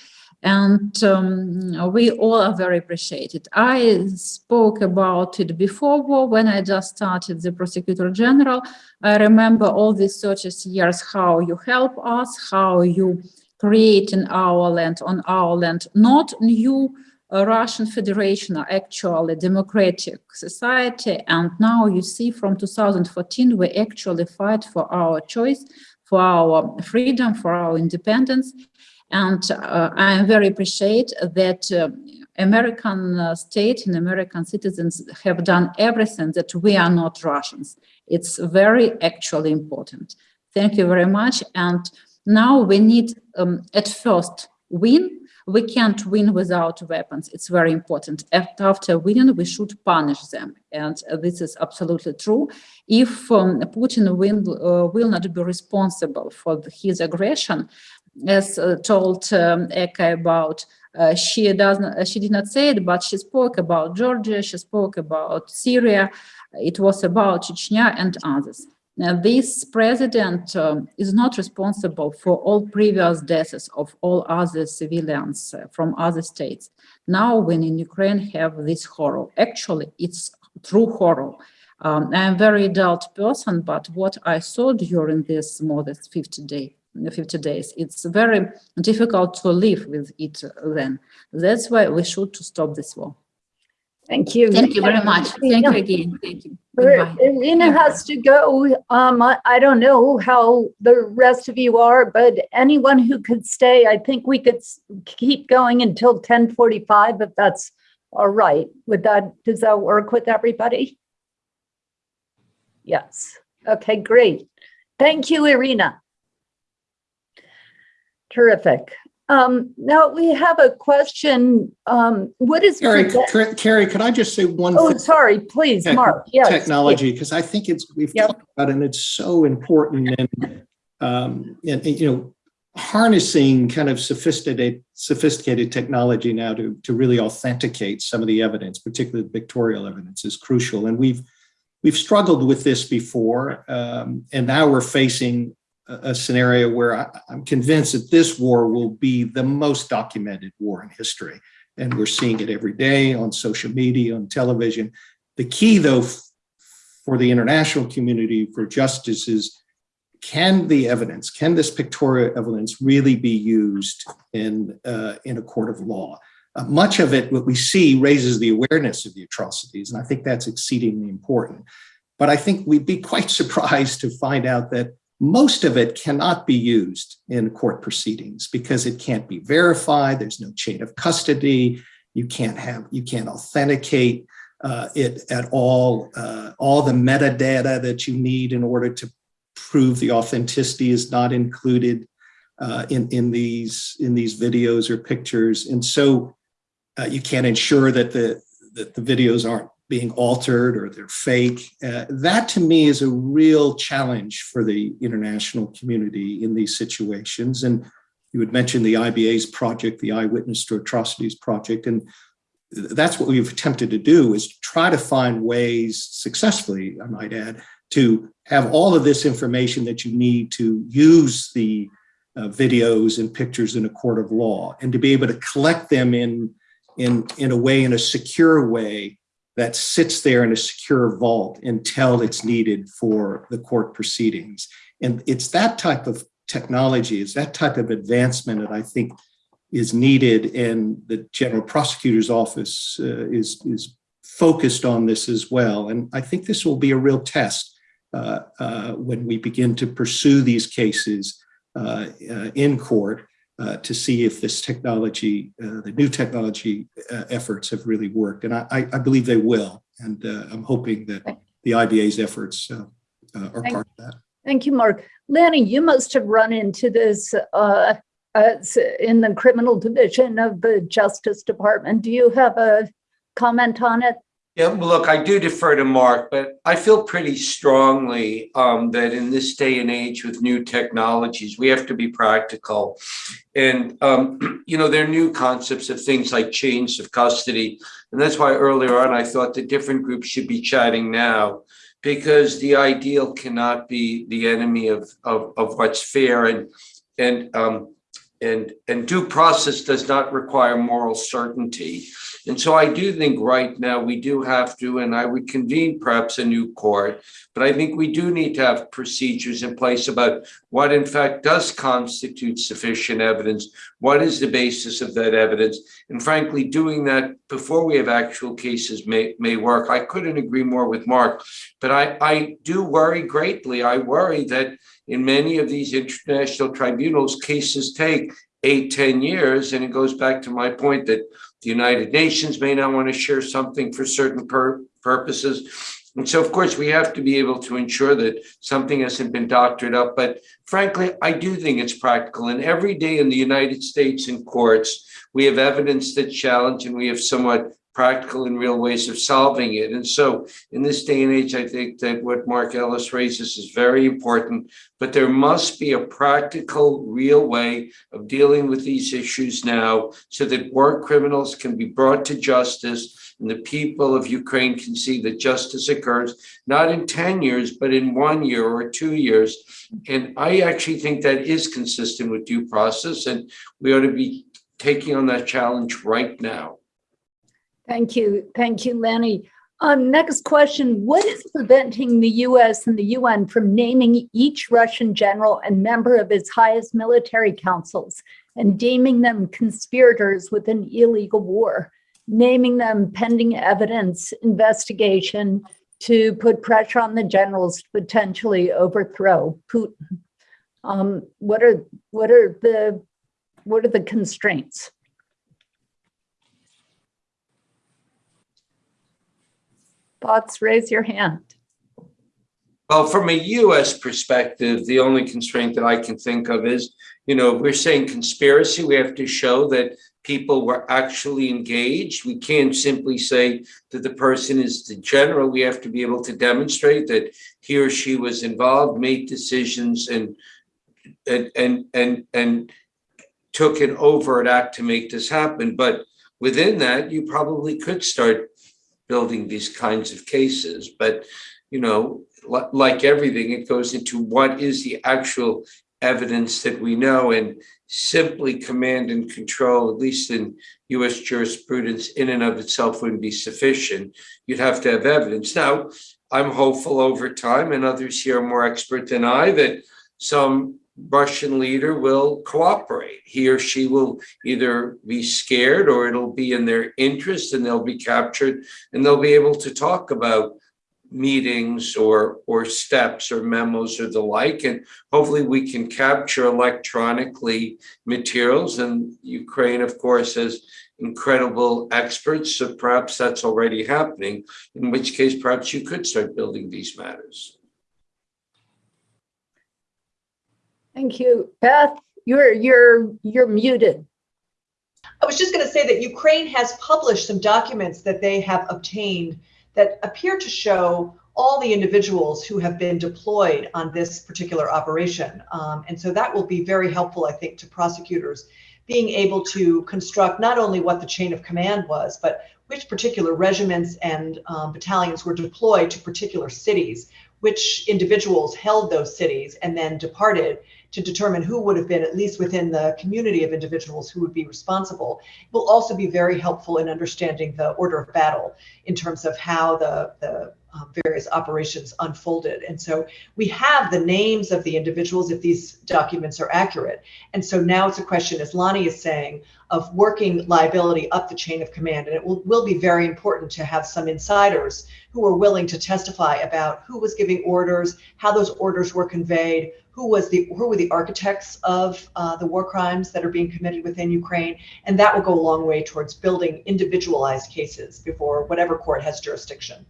Speaker 4: And um, we all are very appreciated. I spoke about it before war when I just started the prosecutor general. I remember all these 30 years, how you help us, how you create in our land, on our land, not new uh, Russian Federation are actually democratic society. And now you see from 2014, we actually fight for our choice, for our freedom, for our independence. And uh, I am very appreciate that uh, American uh, state and American citizens have done everything that we are not Russians. It's very actually important. Thank you very much. And now we need um, at first win. We can't win without weapons. It's very important. After, winning, we should punish them. And uh, this is absolutely true. If um, Putin will, uh, will not be responsible for his aggression, as uh, told um, Eka about uh, she doesn't she did not say it but she spoke about georgia she spoke about syria it was about chechnya and others now this president um, is not responsible for all previous deaths of all other civilians uh, from other states now when in ukraine have this horror actually it's true horror um, i'm a very adult person but what i saw during this more than 50 days 50 days. It's very difficult to live with it then. That's why we should to stop this war.
Speaker 3: Thank you.
Speaker 4: Thank you very much. Thank you again. Thank you.
Speaker 3: Irina has to go. Um, I, I don't know how the rest of you are, but anyone who could stay, I think we could keep going until 1045 if that's all right. Would that, does that work with everybody? Yes. Okay, great. Thank you, Irina. Terrific. Um, now we have a question. Um, what is?
Speaker 7: Kerry, Kerry, could I just say one
Speaker 3: Oh,
Speaker 7: thing?
Speaker 3: Oh, sorry, please, Mark. Yes.
Speaker 7: technology because I think it's we've
Speaker 3: Yep.
Speaker 7: talked about it and it's so important and um and, and, you know harnessing kind of sophisticated sophisticated technology now to to really authenticate some of the evidence, particularly the pictorial evidence, is crucial. And we've we've struggled with this before, um, and now we're facing a, scenario where I, I'm convinced that this war will be the most documented war in history, and we're seeing it every day on social media, on television. The key, though, for the international community for justice is can the evidence, can this pictorial evidence really be used in, uh, in a court of law? Uh, much of it, what we see, raises the awareness of the atrocities, and I think that's exceedingly important. But I think we'd be quite surprised to find out that most of it cannot be used in court proceedings because it can't be verified. There's no chain of custody. You can't have, you can't authenticate uh, it at all. Uh, all the metadata that you need in order to prove the authenticity is not included uh, in in these in these videos or pictures, and so uh, you can't ensure that the that the videos aren't being altered or they're fake. Uh, that to me is a real challenge for the international community in these situations. And you had mentioned the IBA's project, the Eyewitness to Atrocities project, and that's what we've attempted to do is try to find ways successfully, I might add, to have all of this information that you need to use the uh, videos and pictures in a court of law and to be able to collect them in, in, in a way, in a secure way that sits there in a secure vault until it's needed for the court proceedings. And it's that type of technology, it's that type of advancement that I think is needed and the general prosecutor's office uh, is, is focused on this as well. And I think this will be a real test uh, uh, when we begin to pursue these cases uh, uh, in court uh, to see if this technology, uh, the new technology uh, efforts have really worked. And I, I believe they will. And uh, I'm hoping that the IBA's efforts uh, uh, are
Speaker 3: Thank-
Speaker 7: part of that.
Speaker 3: Thank you, Mark. Lanny, you must have run into this uh, in the criminal division of the Justice Department. Do you have a comment on it?
Speaker 9: Yeah, look, I do defer to Mark, but I feel pretty strongly um, that in this day and age with new technologies, we have to be practical. And, um, you know, there are new concepts of things like chains of custody. And that's why earlier on, I thought the different groups should be chatting now because the ideal cannot be the enemy of, of, of what's fair. And, and um, and, and due process does not require moral certainty. And so I do think right now we do have to, and I would convene perhaps a new court, but I think we do need to have procedures in place about what in fact does constitute sufficient evidence. What is the basis of that evidence? And frankly, doing that before we have actual cases may, may work. I couldn't agree more with Mark, but I, I do worry greatly. I worry that in many of these international tribunals, cases take eight, ten years. And it goes back to my point that the United Nations may not want to share something for certain pur- purposes. And so, of course, we have to be able to ensure that something hasn't been doctored up. But frankly, I do think it's practical. And every day in the United States in courts, we have evidence that challenge and we have somewhat practical and real ways of solving it. And so in this day and age, I think that what Mark Ellis raises is very important, but there must be a practical, real way of dealing with these issues now so that war criminals can be brought to justice and the people of Ukraine can see that justice occurs, not in 10 years, but in one year or two years. And I actually think that is consistent with due process, and we ought to be taking on that challenge right now.
Speaker 3: Thank you. Thank you, Lanny. Um, next question. What is preventing the US and the UN from naming each Russian general and member of its highest military councils and deeming them conspirators with an illegal war, naming them pending evidence investigation to put pressure on the generals to potentially overthrow Putin? Um, what are what are the what are the constraints? Thoughts, raise your hand.
Speaker 9: Well, from a US perspective, the only constraint that I can think of is, you know, we're saying conspiracy, we have to show that people were actually engaged. We can't simply say that the person is the general. We have to be able to demonstrate that he or she was involved, made decisions and and and and, and took an overt act to make this happen. But within that, you probably could start building these kinds of cases. But, you know, like everything, it goes into what is the actual evidence that we know and simply command and control, at least in US jurisprudence, in and of itself wouldn't be sufficient. You'd have to have evidence. Now, I'm hopeful over time, and others here are more expert than I, that some Russian leader will cooperate. He or she will either be scared or it'll be in their interest and they'll be captured and they'll be able to talk about meetings or or steps or memos or the like. And hopefully we can capture electronically materials. And Ukraine of course has incredible experts. So perhaps that's already happening in which case perhaps you could start building these matters
Speaker 3: Thank you. Beth, you're you're you're muted.
Speaker 8: I was just going to say that Ukraine has published some documents that they have obtained that appear to show all the individuals who have been deployed on this particular operation. Um, and so that will be very helpful, I think, to prosecutors being able to construct not only what the chain of command was, but which particular regiments and um, battalions were deployed to particular cities, which individuals held those cities and then departed to determine who would have been, at least within the community of individuals who would be responsible, it will also be very helpful in understanding the order of battle in terms of how the, the um, various operations unfolded. And so we have the names of the individuals if these documents are accurate. And so now it's a question, as Lanny is saying, of working liability up the chain of command. And it will, will be very important to have some insiders who are willing to testify about who was giving orders, how those orders were conveyed, who was the who were the architects of uh, the war crimes that are being committed within Ukraine, and that will go a long way towards building individualized cases before whatever court has jurisdiction.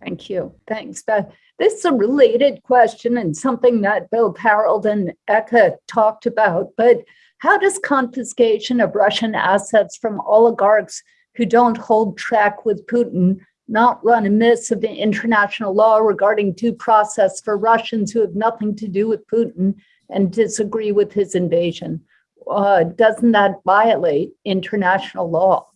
Speaker 3: Thank you. Thanks, Beth. This is a related question and something that Bill Harold and Eka talked about, but how does confiscation of Russian assets from oligarchs who don't hold track with Putin not run amiss of the international law regarding due process for Russians who have nothing to do with Putin and disagree with his invasion? Uh, doesn't that violate international law?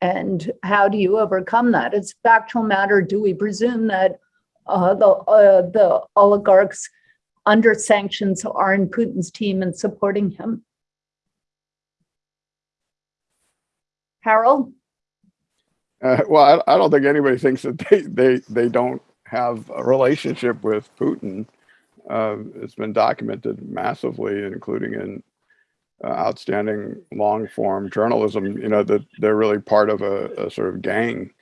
Speaker 3: And how do you overcome that? As a factual matter, do we presume that uh, the uh, the oligarchs under sanctions are in Putin's team and supporting him. Harold?
Speaker 6: Uh, well, I, I don't think anybody thinks that they, they, they don't have a relationship with Putin. Uh, it's been documented massively, including in uh, outstanding long form journalism, you know, that they're really part of a, a sort of gang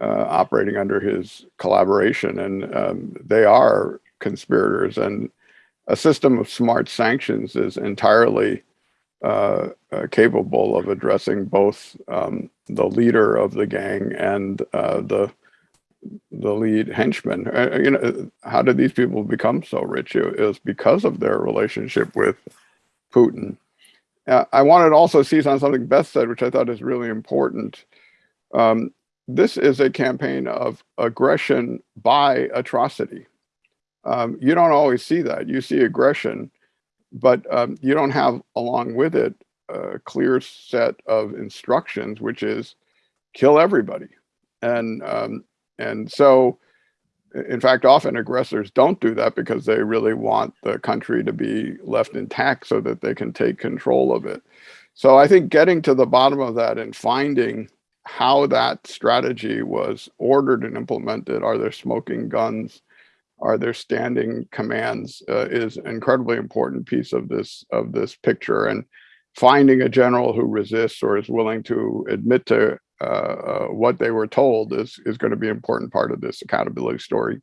Speaker 6: uh, operating under his collaboration. And um, they are conspirators. And a system of smart sanctions is entirely uh, uh, capable of addressing both um, the leader of the gang and uh, the the lead henchman. Uh, you know, how did these people become so rich? It was because of their relationship with Putin. Uh, I wanted to also seize on something Beth said, which I thought is really important. Um, this is a campaign of aggression by atrocity. Um, you don't always see that. You see aggression, but um, you don't have along with it a clear set of instructions, which is kill everybody. And um, and so, in fact, often aggressors don't do that because they really want the country to be left intact so that they can take control of it. So I think getting to the bottom of that and finding how that strategy was ordered and implemented, are there smoking guns? Are there standing commands uh, is an incredibly important piece of this of this picture. And finding a general who resists or is willing to admit to uh, uh, what they were told is is going to be an important part of this accountability story.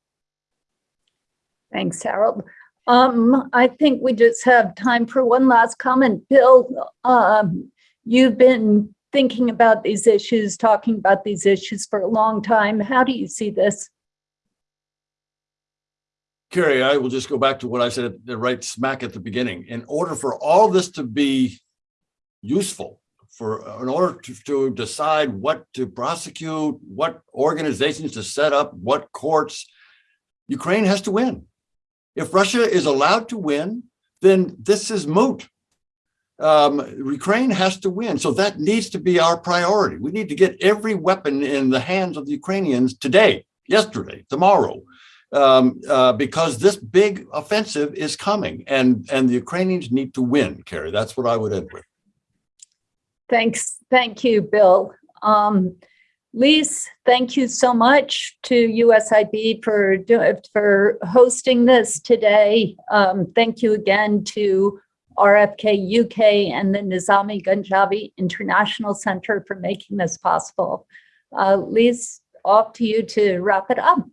Speaker 3: Thanks, Harold. Um, I think we just have time for one last comment. Bill, um, you've been thinking about these issues, talking about these issues for a long time. How do you see this?
Speaker 5: Kerry, I will just go back to what I said right smack at the beginning. In order for all this to be useful, for in order to, to decide what to prosecute, what organizations to set up, what courts, Ukraine has to win. If Russia is allowed to win, then this is moot. Um, Ukraine has to win. So that needs to be our priority. We need to get every weapon in the hands of the Ukrainians today, yesterday, tomorrow, um, uh, because this big offensive is coming and, and the Ukrainians need to win, Kerry. That's what I would end with.
Speaker 3: Thanks. Thank you, Bill. Um, Lise, thank you so much to USIP for, for hosting this today. Um, thank you again to RFK UK and the Nizami Ganjavi International Center for making this possible. Uh, Lise, off to you to wrap it up.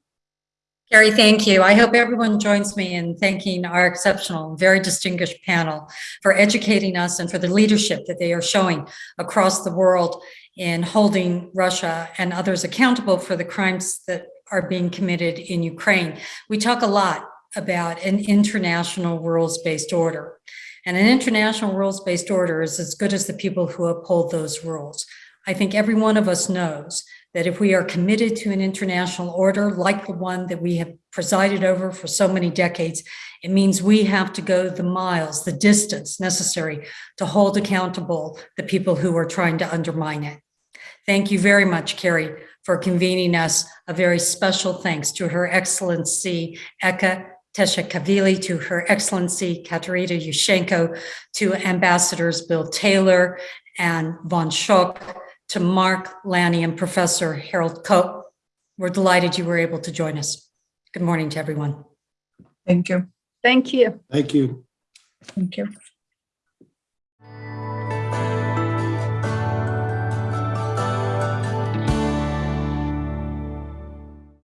Speaker 1: Kerry, thank you. I hope everyone joins me in thanking our exceptional, very distinguished panel for educating us and for the leadership that they are showing across the world in holding Russia and others accountable for the crimes that are being committed in Ukraine. We talk a lot about an international rules-based order. And an international rules-based order is as good as the people who uphold those rules. I think every one of us knows that if we are committed to an international order like the one that we have presided over for so many decades, it means we have to go the miles, the distance necessary to hold accountable the people who are trying to undermine it. Thank you very much, Kerry, for convening us. A very special thanks to Her Excellency Eka Tkeshelashvili, to Her Excellency Katerina Yushchenko, to Ambassadors Bill Taylor and Van Schaack, to Mark Lanny and Professor Harold Koh. We're delighted you were able to join us. Good morning to everyone.
Speaker 10: Thank you.
Speaker 3: Thank you.
Speaker 7: Thank you.
Speaker 10: Thank you.